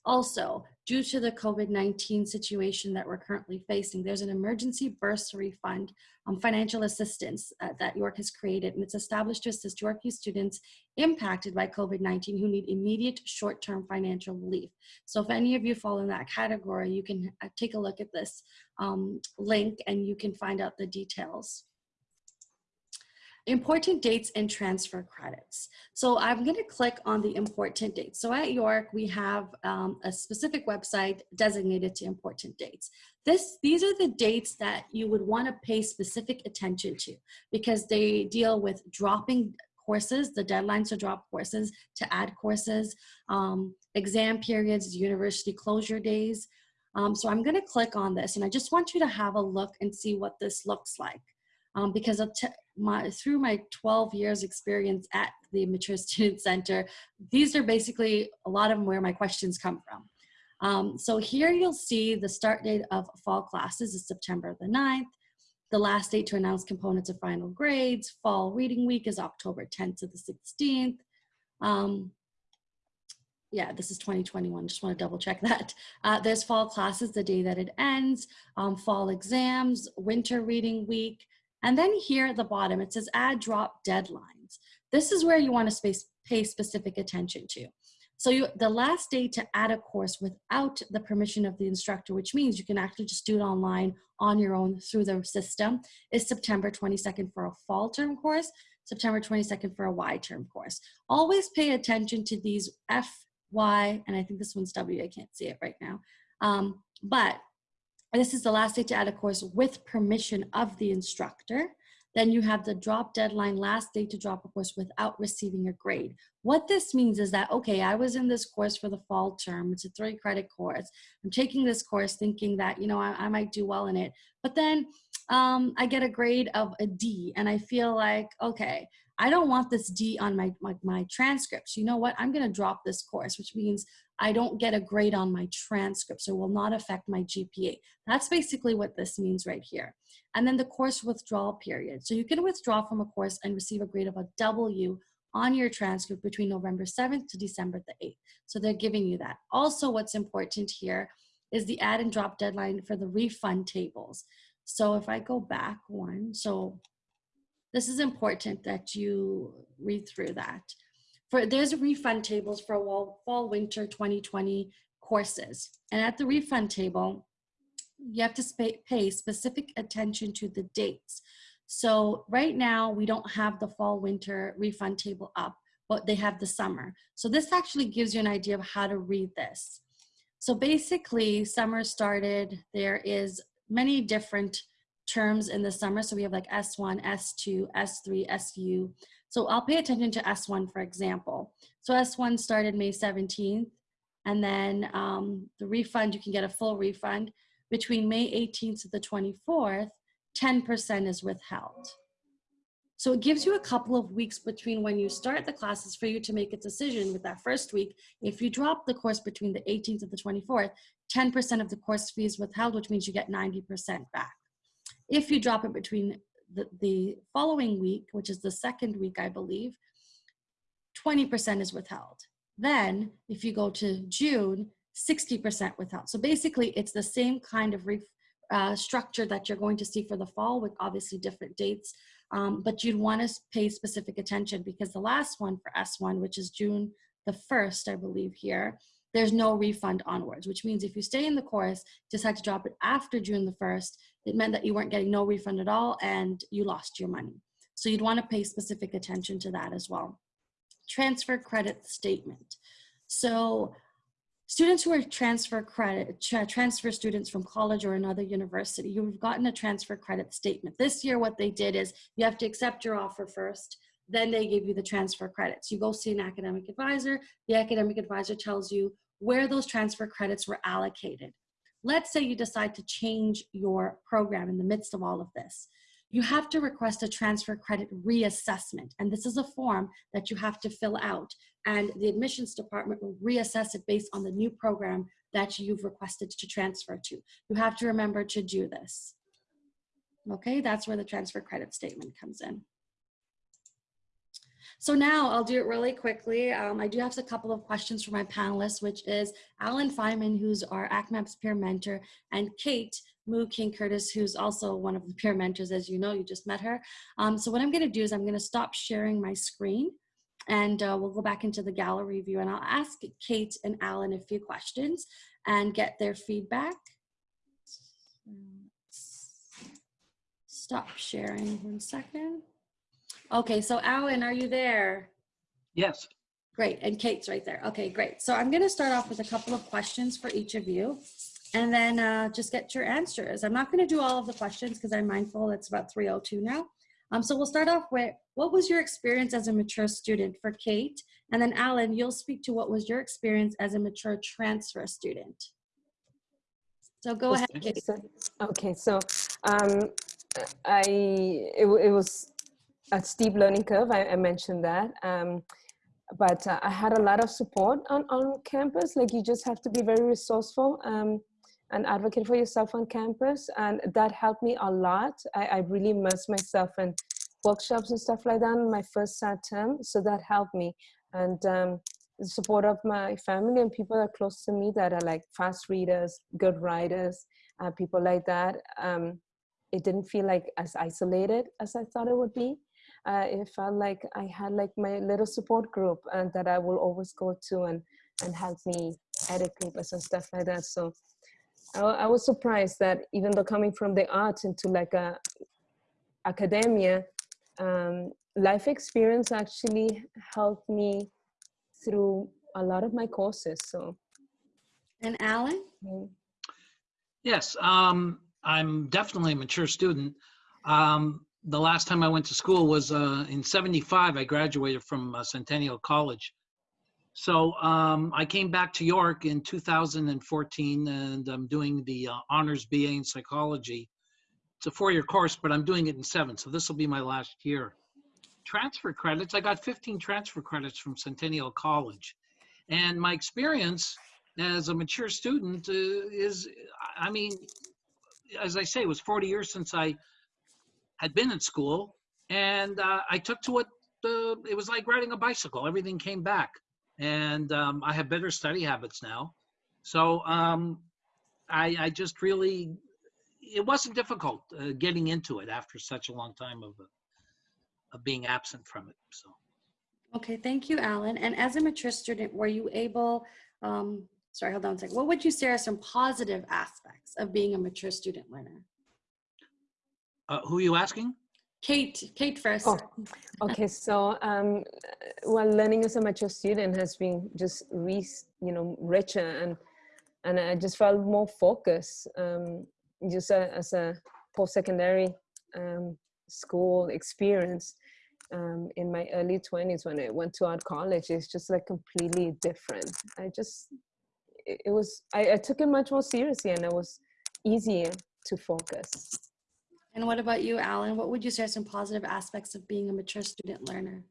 Also, due to the COVID-19 situation that we're currently facing, there's an emergency bursary fund, um, financial assistance uh, that York has created, and it's established to assist Yorkie students impacted by COVID-19 who need immediate short-term financial relief. So if any of you fall in that category, you can uh, take a look at this um, link and you can find out the details. Important dates and transfer credits. So I'm going to click on the important dates. So at York, we have um, a specific website designated to important dates. This, these are the dates that you would want to pay specific attention to because they deal with dropping courses, the deadlines to drop courses, to add courses, um, exam periods, university closure days. Um, so I'm going to click on this and I just want you to have a look and see what this looks like. Um, because my, through my 12 years experience at the Mature Student Center, these are basically a lot of them where my questions come from. Um, so here you'll see the start date of fall classes is September the 9th. The last date to announce components of final grades. Fall reading week is October 10th to the 16th. Um, yeah, this is 2021. Just want to double check that. Uh, there's fall classes, the day that it ends, um, fall exams, winter reading week. And then here at the bottom, it says add drop deadlines. This is where you want to space, pay specific attention to. So you, the last day to add a course without the permission of the instructor, which means you can actually just do it online on your own through the system, is September 22nd for a fall term course, September 22nd for a Y term course. Always pay attention to these F, Y, and I think this one's W, I can't see it right now. Um, but this is the last day to add a course with permission of the instructor. Then you have the drop deadline, last day to drop a course without receiving a grade. What this means is that, okay, I was in this course for the fall term. It's a three credit course. I'm taking this course thinking that, you know, I, I might do well in it. But then um, I get a grade of a D and I feel like, okay, I don't want this D on my, my, my transcripts. You know what? I'm going to drop this course, which means I don't get a grade on my transcript, so it will not affect my GPA. That's basically what this means right here. And then the course withdrawal period. So you can withdraw from a course and receive a grade of a W on your transcript between November 7th to December the 8th. So they're giving you that. Also, what's important here is the add and drop deadline for the refund tables. So if I go back one, so this is important that you read through that. For There's a refund tables for fall, winter 2020 courses. And at the refund table, you have to pay specific attention to the dates. So right now we don't have the fall winter refund table up, but they have the summer. So this actually gives you an idea of how to read this. So basically summer started, there is many different terms in the summer. So we have like S1, S2, S3, SU. So I'll pay attention to S1 for example. So S1 started May 17th and then um, the refund, you can get a full refund between May 18th to the 24th, 10% is withheld. So it gives you a couple of weeks between when you start the classes for you to make a decision with that first week. If you drop the course between the 18th and the 24th, 10% of the course fee is withheld, which means you get 90% back. If you drop it between the, the following week, which is the second week, I believe, 20% is withheld. Then if you go to June, 60% withheld. So basically it's the same kind of uh, structure that you're going to see for the fall with obviously different dates um, but you'd want to pay specific attention because the last one for S1, which is June the 1st, I believe here, there's no refund onwards, which means if you stay in the course, decide to drop it after June the 1st, it meant that you weren't getting no refund at all and you lost your money. So you'd want to pay specific attention to that as well. Transfer credit statement. So Students who are transfer credit, transfer students from college or another university, you've gotten a transfer credit statement. This year, what they did is you have to accept your offer first, then they give you the transfer credits. You go see an academic advisor, the academic advisor tells you where those transfer credits were allocated. Let's say you decide to change your program in the midst of all of this you have to request a transfer credit reassessment. And this is a form that you have to fill out. And the admissions department will reassess it based on the new program that you've requested to transfer to. You have to remember to do this. Okay, that's where the transfer credit statement comes in. So now I'll do it really quickly. Um, I do have a couple of questions for my panelists, which is Alan Feynman, who's our ACMAPS peer mentor, and Kate, Moo King Curtis, who's also one of the peer mentors, as you know, you just met her. Um, so what I'm gonna do is I'm gonna stop sharing my screen and uh, we'll go back into the gallery view and I'll ask Kate and Alan a few questions and get their feedback. Stop sharing one second. Okay, so Alan, are you there? Yes. Great, and Kate's right there. Okay, great. So I'm gonna start off with a couple of questions for each of you and then uh, just get your answers. I'm not going to do all of the questions because I'm mindful it's about 302 now. Um, so we'll start off with what was your experience as a mature student for Kate? And then Alan, you'll speak to what was your experience as a mature transfer student. So go ahead, Kate. Okay, so um, I it, it, was a steep learning curve. I, I mentioned that. Um, but uh, I had a lot of support on, on campus. Like you just have to be very resourceful. Um, and advocate for yourself on campus. And that helped me a lot. I, I really immersed myself in workshops and stuff like that in my first SAT term. So that helped me. And um, the support of my family and people that are close to me that are like fast readers, good writers, uh, people like that. Um, it didn't feel like as isolated as I thought it would be. Uh, it felt like I had like my little support group and that I will always go to and, and help me edit papers and stuff like that. So I, I was surprised that even though coming from the art into like a academia, um, life experience actually helped me through a lot of my courses. So, and Alan? Mm. Yes, um, I'm definitely a mature student. Um, the last time I went to school was uh, in 75. I graduated from uh, Centennial College. So um, I came back to York in 2014 and I'm doing the uh, honors BA in psychology. It's a four-year course, but I'm doing it in seven. So this will be my last year. transfer credits. I got 15 transfer credits from Centennial College. And my experience as a mature student uh, is, I mean, as I say, it was 40 years since I had been in school. And uh, I took to it, uh, it was like riding a bicycle. Everything came back. And um, I have better study habits now. So um, I, I just really, it wasn't difficult uh, getting into it after such a long time of, uh, of being absent from it. So. Okay, thank you, Alan. And as a mature student, were you able, um, sorry, hold on a second. What would you say are some positive aspects of being a mature student learner? Uh, who are you asking? Kate, Kate first. Oh, Okay, so um, well, learning as a mature student has been just re, you know, richer and and I just felt more focused. Um, just a, as a post-secondary um, school experience um, in my early 20s when I went to art college, it's just like completely different. I just, it, it was, I, I took it much more seriously and it was easier to focus. And what about you, Alan? What would you say are some positive aspects of being a mature student learner?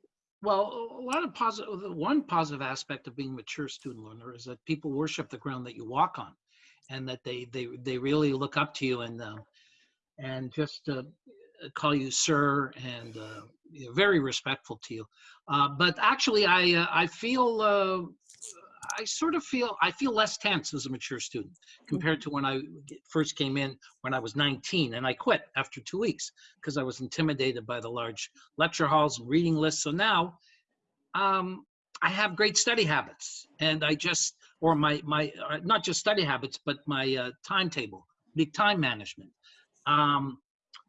Well, a lot of positive, one positive aspect of being a mature student learner is that people worship the ground that you walk on and that they, they, they really look up to you and, uh, and just uh, call you sir and uh, very respectful to you. Uh, but actually, I, uh, I feel, uh, I sort of feel, I feel less tense as a mature student compared to when I first came in when I was 19 and I quit after two weeks because I was intimidated by the large lecture halls and reading lists. So now um, I have great study habits and I just, or my, my uh, not just study habits, but my uh, timetable, big time management. Um,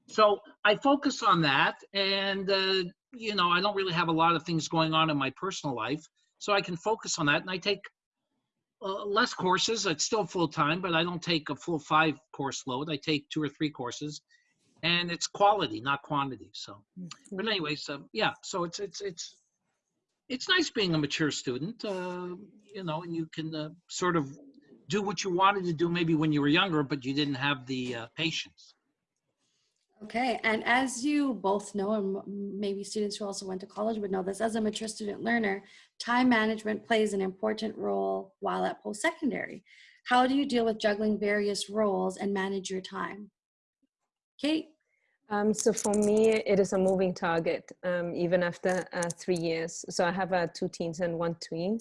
so I focus on that and, uh, you know, I don't really have a lot of things going on in my personal life. So I can focus on that and I take uh, less courses. It's still full time, but I don't take a full five course load. I take two or three courses and it's quality, not quantity. So, but anyways, um, yeah, so it's, it's, it's, it's nice being a mature student, uh, you know, and you can uh, sort of do what you wanted to do maybe when you were younger, but you didn't have the uh, patience. Okay, and as you both know, and maybe students who also went to college would know this, as a mature student learner, time management plays an important role while at post-secondary. How do you deal with juggling various roles and manage your time? Kate? Um, so for me, it is a moving target, um, even after uh, three years. So I have uh, two teens and one tween,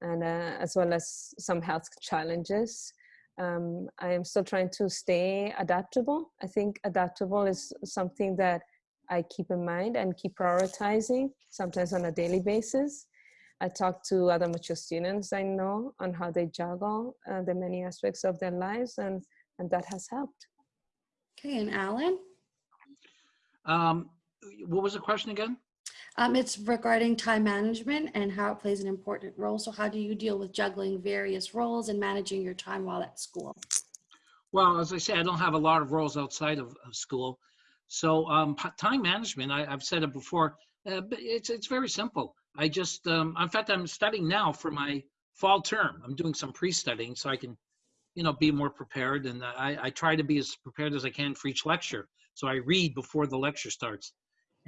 and uh, as well as some health challenges. Um, I am still trying to stay adaptable. I think adaptable is something that I keep in mind and keep prioritizing, sometimes on a daily basis. I talk to other mature students I know on how they juggle uh, the many aspects of their lives, and, and that has helped. Okay, and Alan? Um, what was the question again? Um, it's regarding time management and how it plays an important role. So how do you deal with juggling various roles and managing your time while at school? Well, as I say, I don't have a lot of roles outside of, of school. So um, time management, I, I've said it before, uh, it's, it's very simple. I just, um, in fact, I'm studying now for my fall term. I'm doing some pre-studying so I can, you know, be more prepared. And I, I try to be as prepared as I can for each lecture. So I read before the lecture starts.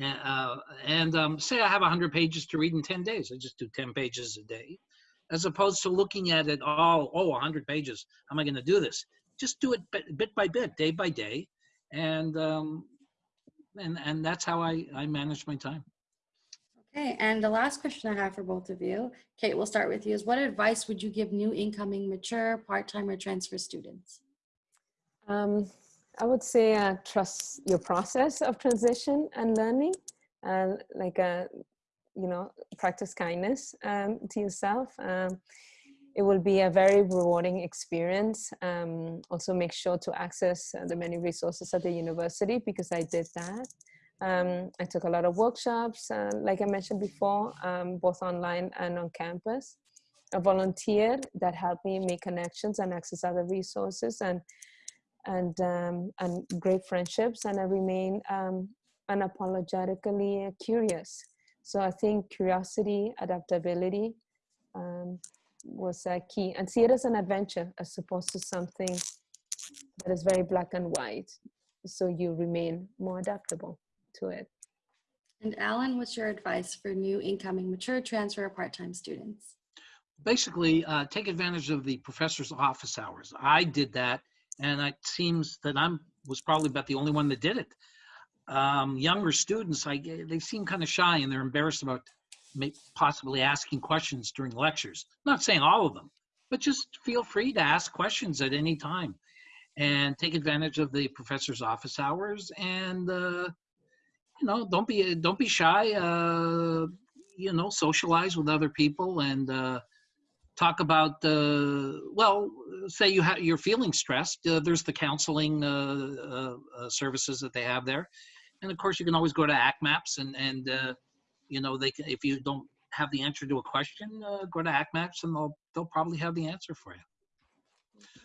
And, uh, and um, say I have 100 pages to read in 10 days. I just do 10 pages a day, as opposed to looking at it all, oh, 100 pages. How am I going to do this? Just do it bit, bit by bit, day by day. And, um, and, and that's how I, I manage my time. Okay, and the last question I have for both of you, Kate, we'll start with you, is what advice would you give new incoming mature, part-time or transfer students? Um, I would say uh, trust your process of transition and learning, and like a, you know, practice kindness um, to yourself. Um, it will be a very rewarding experience. Um, also, make sure to access uh, the many resources at the university because I did that. Um, I took a lot of workshops, uh, like I mentioned before, um, both online and on campus. I volunteered that helped me make connections and access other resources and and um, and great friendships. And I remain um, unapologetically curious. So I think curiosity, adaptability um, was uh, key, and see it as an adventure as opposed to something that is very black and white. So you remain more adaptable to it. And Alan, what's your advice for new incoming mature transfer or part-time students? basically uh, take advantage of the professor's office hours. I did that, and it seems that I'm was probably about the only one that did it. Um, younger students, I they seem kind of shy and they're embarrassed about possibly asking questions during lectures. not saying all of them, but just feel free to ask questions at any time, and take advantage of the professor's office hours. And uh, you know, don't be don't be shy. Uh, you know, socialize with other people and. Uh, talk about uh, well say you have you're feeling stressed uh, there's the counseling uh, uh, uh, services that they have there. And of course you can always go to ACMAPS and and uh, you know they can if you don't have the answer to a question go to ACMAPS and they'll they'll probably have the answer for you.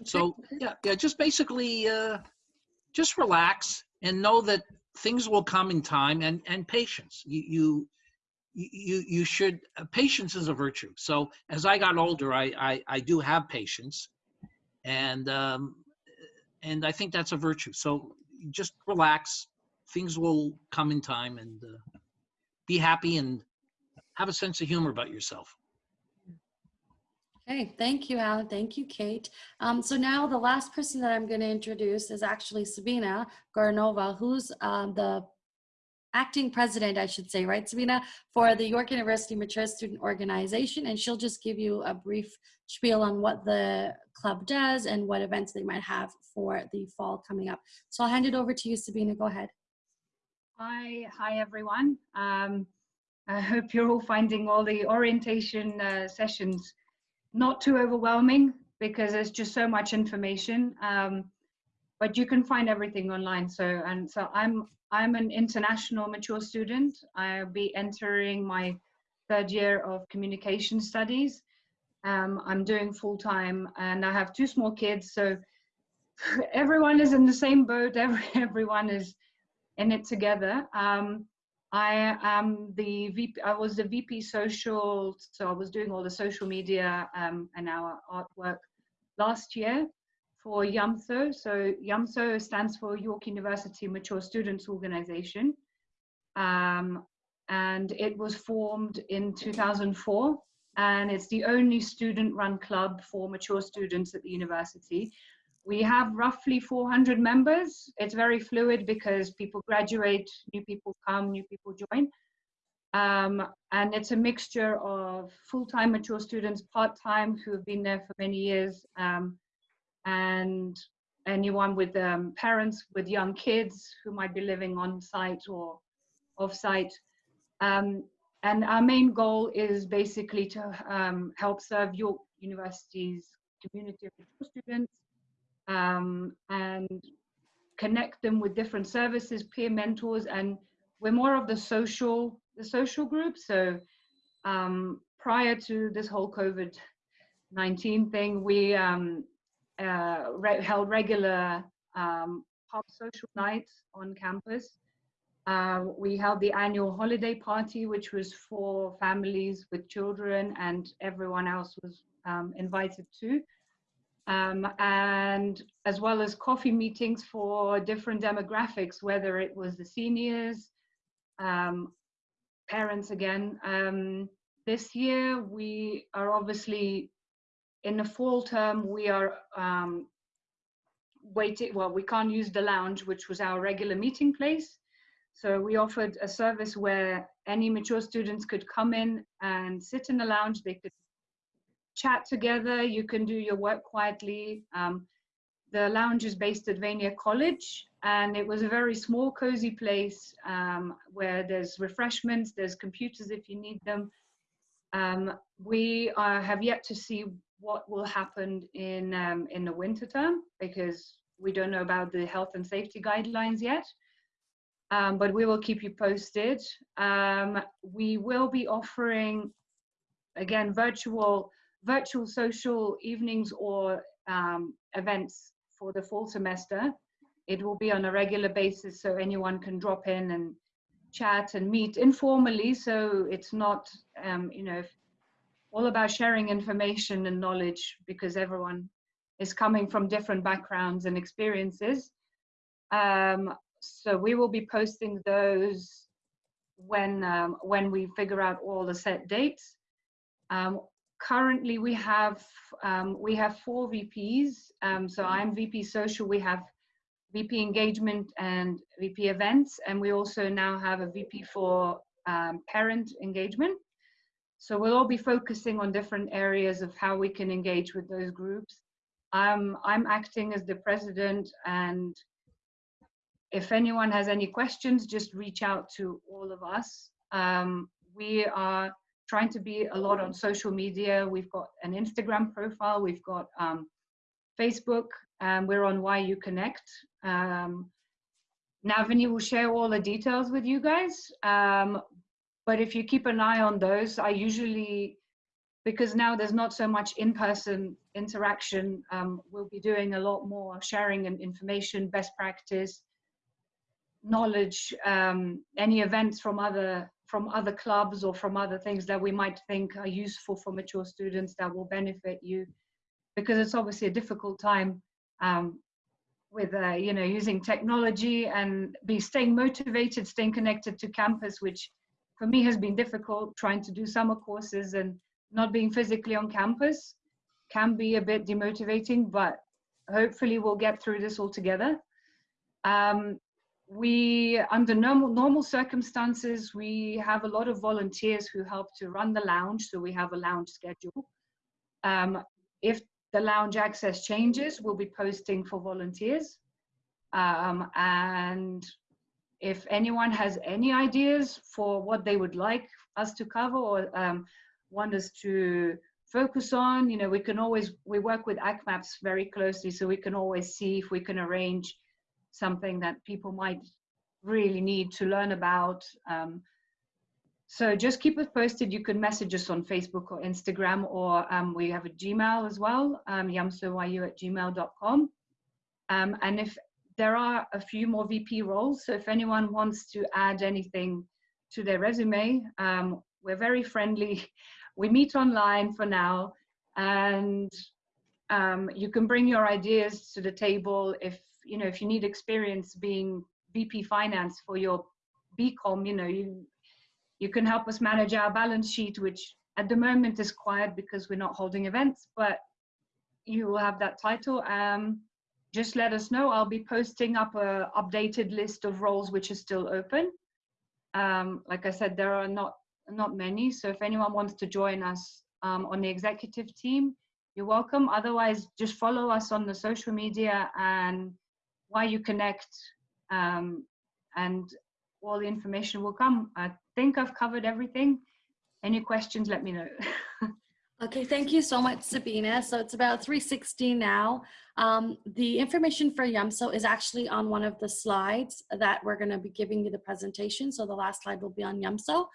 So yeah yeah just basically just relax and know that things will come in time and and patience. You you you you should uh, patience is a virtue so as i got older i i, I do have patience and um and i think that's a virtue so just relax things will come in time and uh, be happy and have a sense of humor about yourself Okay, thank you, Alan. Thank you, Kate. Um, so now the last person that I'm going to introduce is actually Sabina Goranova, who's um, the acting president, I should say, right, Sabina, for the York University Mature Student Organization. And she'll just give you a brief spiel on what the club does and what events they might have for the fall coming up. So I'll hand it over to you, Sabina. Go ahead. Hi, hi everyone. Um, I hope you're all finding all the orientation uh, sessions not too overwhelming because there's just so much information. Um, but you can find everything online. So and so I'm I'm an international mature student. I'll be entering my third year of communication studies. Um, I'm doing full time and I have two small kids. So everyone is in the same boat. Every, everyone is in it together. Um, I am the VP, I was the VP social. So I was doing all the social media um, and our artwork last year for YUMSO. So YUMSO stands for York University Mature Students Organization. Um, and it was formed in 2004 and it's the only student-run club for mature students at the university. We have roughly 400 members. It's very fluid because people graduate, new people come, new people join. Um, and it's a mixture of full-time mature students, part-time who have been there for many years, um, and anyone with um, parents with young kids who might be living on site or off site. Um, and our main goal is basically to um, help serve York University's community of students um, and connect them with different services, peer mentors, and we're more of the social, the social group. So um, prior to this whole COVID-19 thing, we um, uh, re held regular um, pub social nights on campus. Uh, we held the annual holiday party, which was for families with children, and everyone else was um, invited to. Um, and as well as coffee meetings for different demographics, whether it was the seniors, um, parents again. Um, this year, we are obviously in the fall term, we are um, waiting, well, we can't use the lounge, which was our regular meeting place. So we offered a service where any mature students could come in and sit in the lounge. They could chat together. You can do your work quietly. Um, the lounge is based at Vanier College, and it was a very small, cozy place um, where there's refreshments, there's computers if you need them. Um, we uh, have yet to see what will happen in um, in the winter term because we don't know about the health and safety guidelines yet. Um, but we will keep you posted. Um, we will be offering, again, virtual virtual social evenings or um, events for the fall semester. It will be on a regular basis, so anyone can drop in and chat and meet informally. So it's not, um, you know, all about sharing information and knowledge because everyone is coming from different backgrounds and experiences. Um, so we will be posting those when um, when we figure out all the set dates. Um, currently, we have um, we have four VPs. Um, so I'm VP Social. We have VP Engagement and VP Events, and we also now have a VP for um, Parent Engagement. So we'll all be focusing on different areas of how we can engage with those groups. Um, I'm acting as the president and if anyone has any questions, just reach out to all of us. Um, we are trying to be a lot on social media. We've got an Instagram profile, we've got um, Facebook, and we're on YU Connect. Um, Navani will share all the details with you guys. Um, but if you keep an eye on those, I usually, because now there's not so much in-person interaction, um, we'll be doing a lot more sharing and information, best practice, knowledge, um, any events from other from other clubs or from other things that we might think are useful for mature students that will benefit you, because it's obviously a difficult time um, with uh, you know using technology and be staying motivated, staying connected to campus, which for me has been difficult. Trying to do summer courses and not being physically on campus can be a bit demotivating, but hopefully we'll get through this all together. Um, we under normal normal circumstances we have a lot of volunteers who help to run the lounge so we have a lounge schedule um, if the lounge access changes we'll be posting for volunteers um, and if anyone has any ideas for what they would like us to cover or um, want us to focus on you know we can always we work with ACMAPS very closely so we can always see if we can arrange something that people might really need to learn about. Um, so just keep us posted. You can message us on Facebook or Instagram, or um, we have a Gmail as well, um, yamsoyu at gmail.com. Um, and if there are a few more VP roles, so if anyone wants to add anything to their resume, um, we're very friendly. We meet online for now, and um, you can bring your ideas to the table if you know if you need experience being VP finance for your BCom, you know you you can help us manage our balance sheet, which at the moment is quiet because we're not holding events, but you will have that title. Um, just let us know. I'll be posting up a updated list of roles which are still open. Um, like I said, there are not not many. So if anyone wants to join us um, on the executive team, you're welcome. Otherwise, just follow us on the social media and YU Connect, um, and all the information will come. I think I've covered everything. Any questions, let me know. Okay, thank you so much, Sabina. So it's about 3.16 now. Um, the information for YUMSO is actually on one of the slides that we're gonna be giving you the presentation. So the last slide will be on YUMSO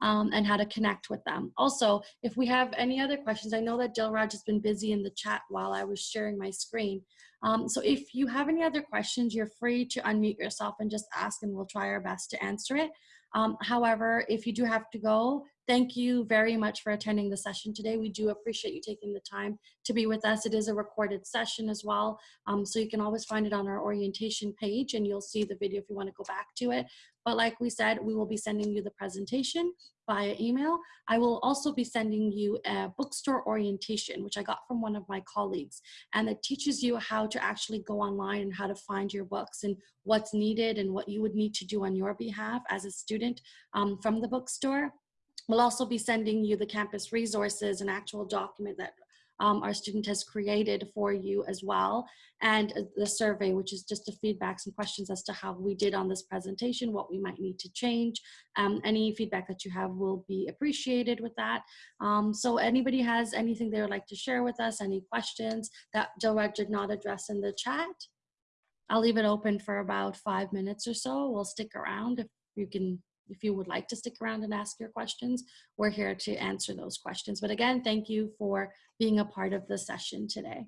um, and how to connect with them. Also, if we have any other questions, I know that Jill Dilraj has been busy in the chat while I was sharing my screen. Um, so if you have any other questions, you're free to unmute yourself and just ask and we'll try our best to answer it. Um, however, if you do have to go, thank you very much for attending the session today. We do appreciate you taking the time to be with us. It is a recorded session as well, um, so you can always find it on our orientation page and you'll see the video if you want to go back to it. But like we said, we will be sending you the presentation via email. I will also be sending you a bookstore orientation, which I got from one of my colleagues, and it teaches you how to actually go online and how to find your books and what's needed and what you would need to do on your behalf as a student um, from the bookstore. We'll also be sending you the campus resources, an actual document that um, our student has created for you as well. And uh, the survey, which is just a feedback, some questions as to how we did on this presentation, what we might need to change. Um, any feedback that you have will be appreciated with that. Um, so anybody has anything they would like to share with us, any questions that Dilraj did not address in the chat? I'll leave it open for about five minutes or so. We'll stick around if you can if you would like to stick around and ask your questions, we're here to answer those questions. But again, thank you for being a part of the session today.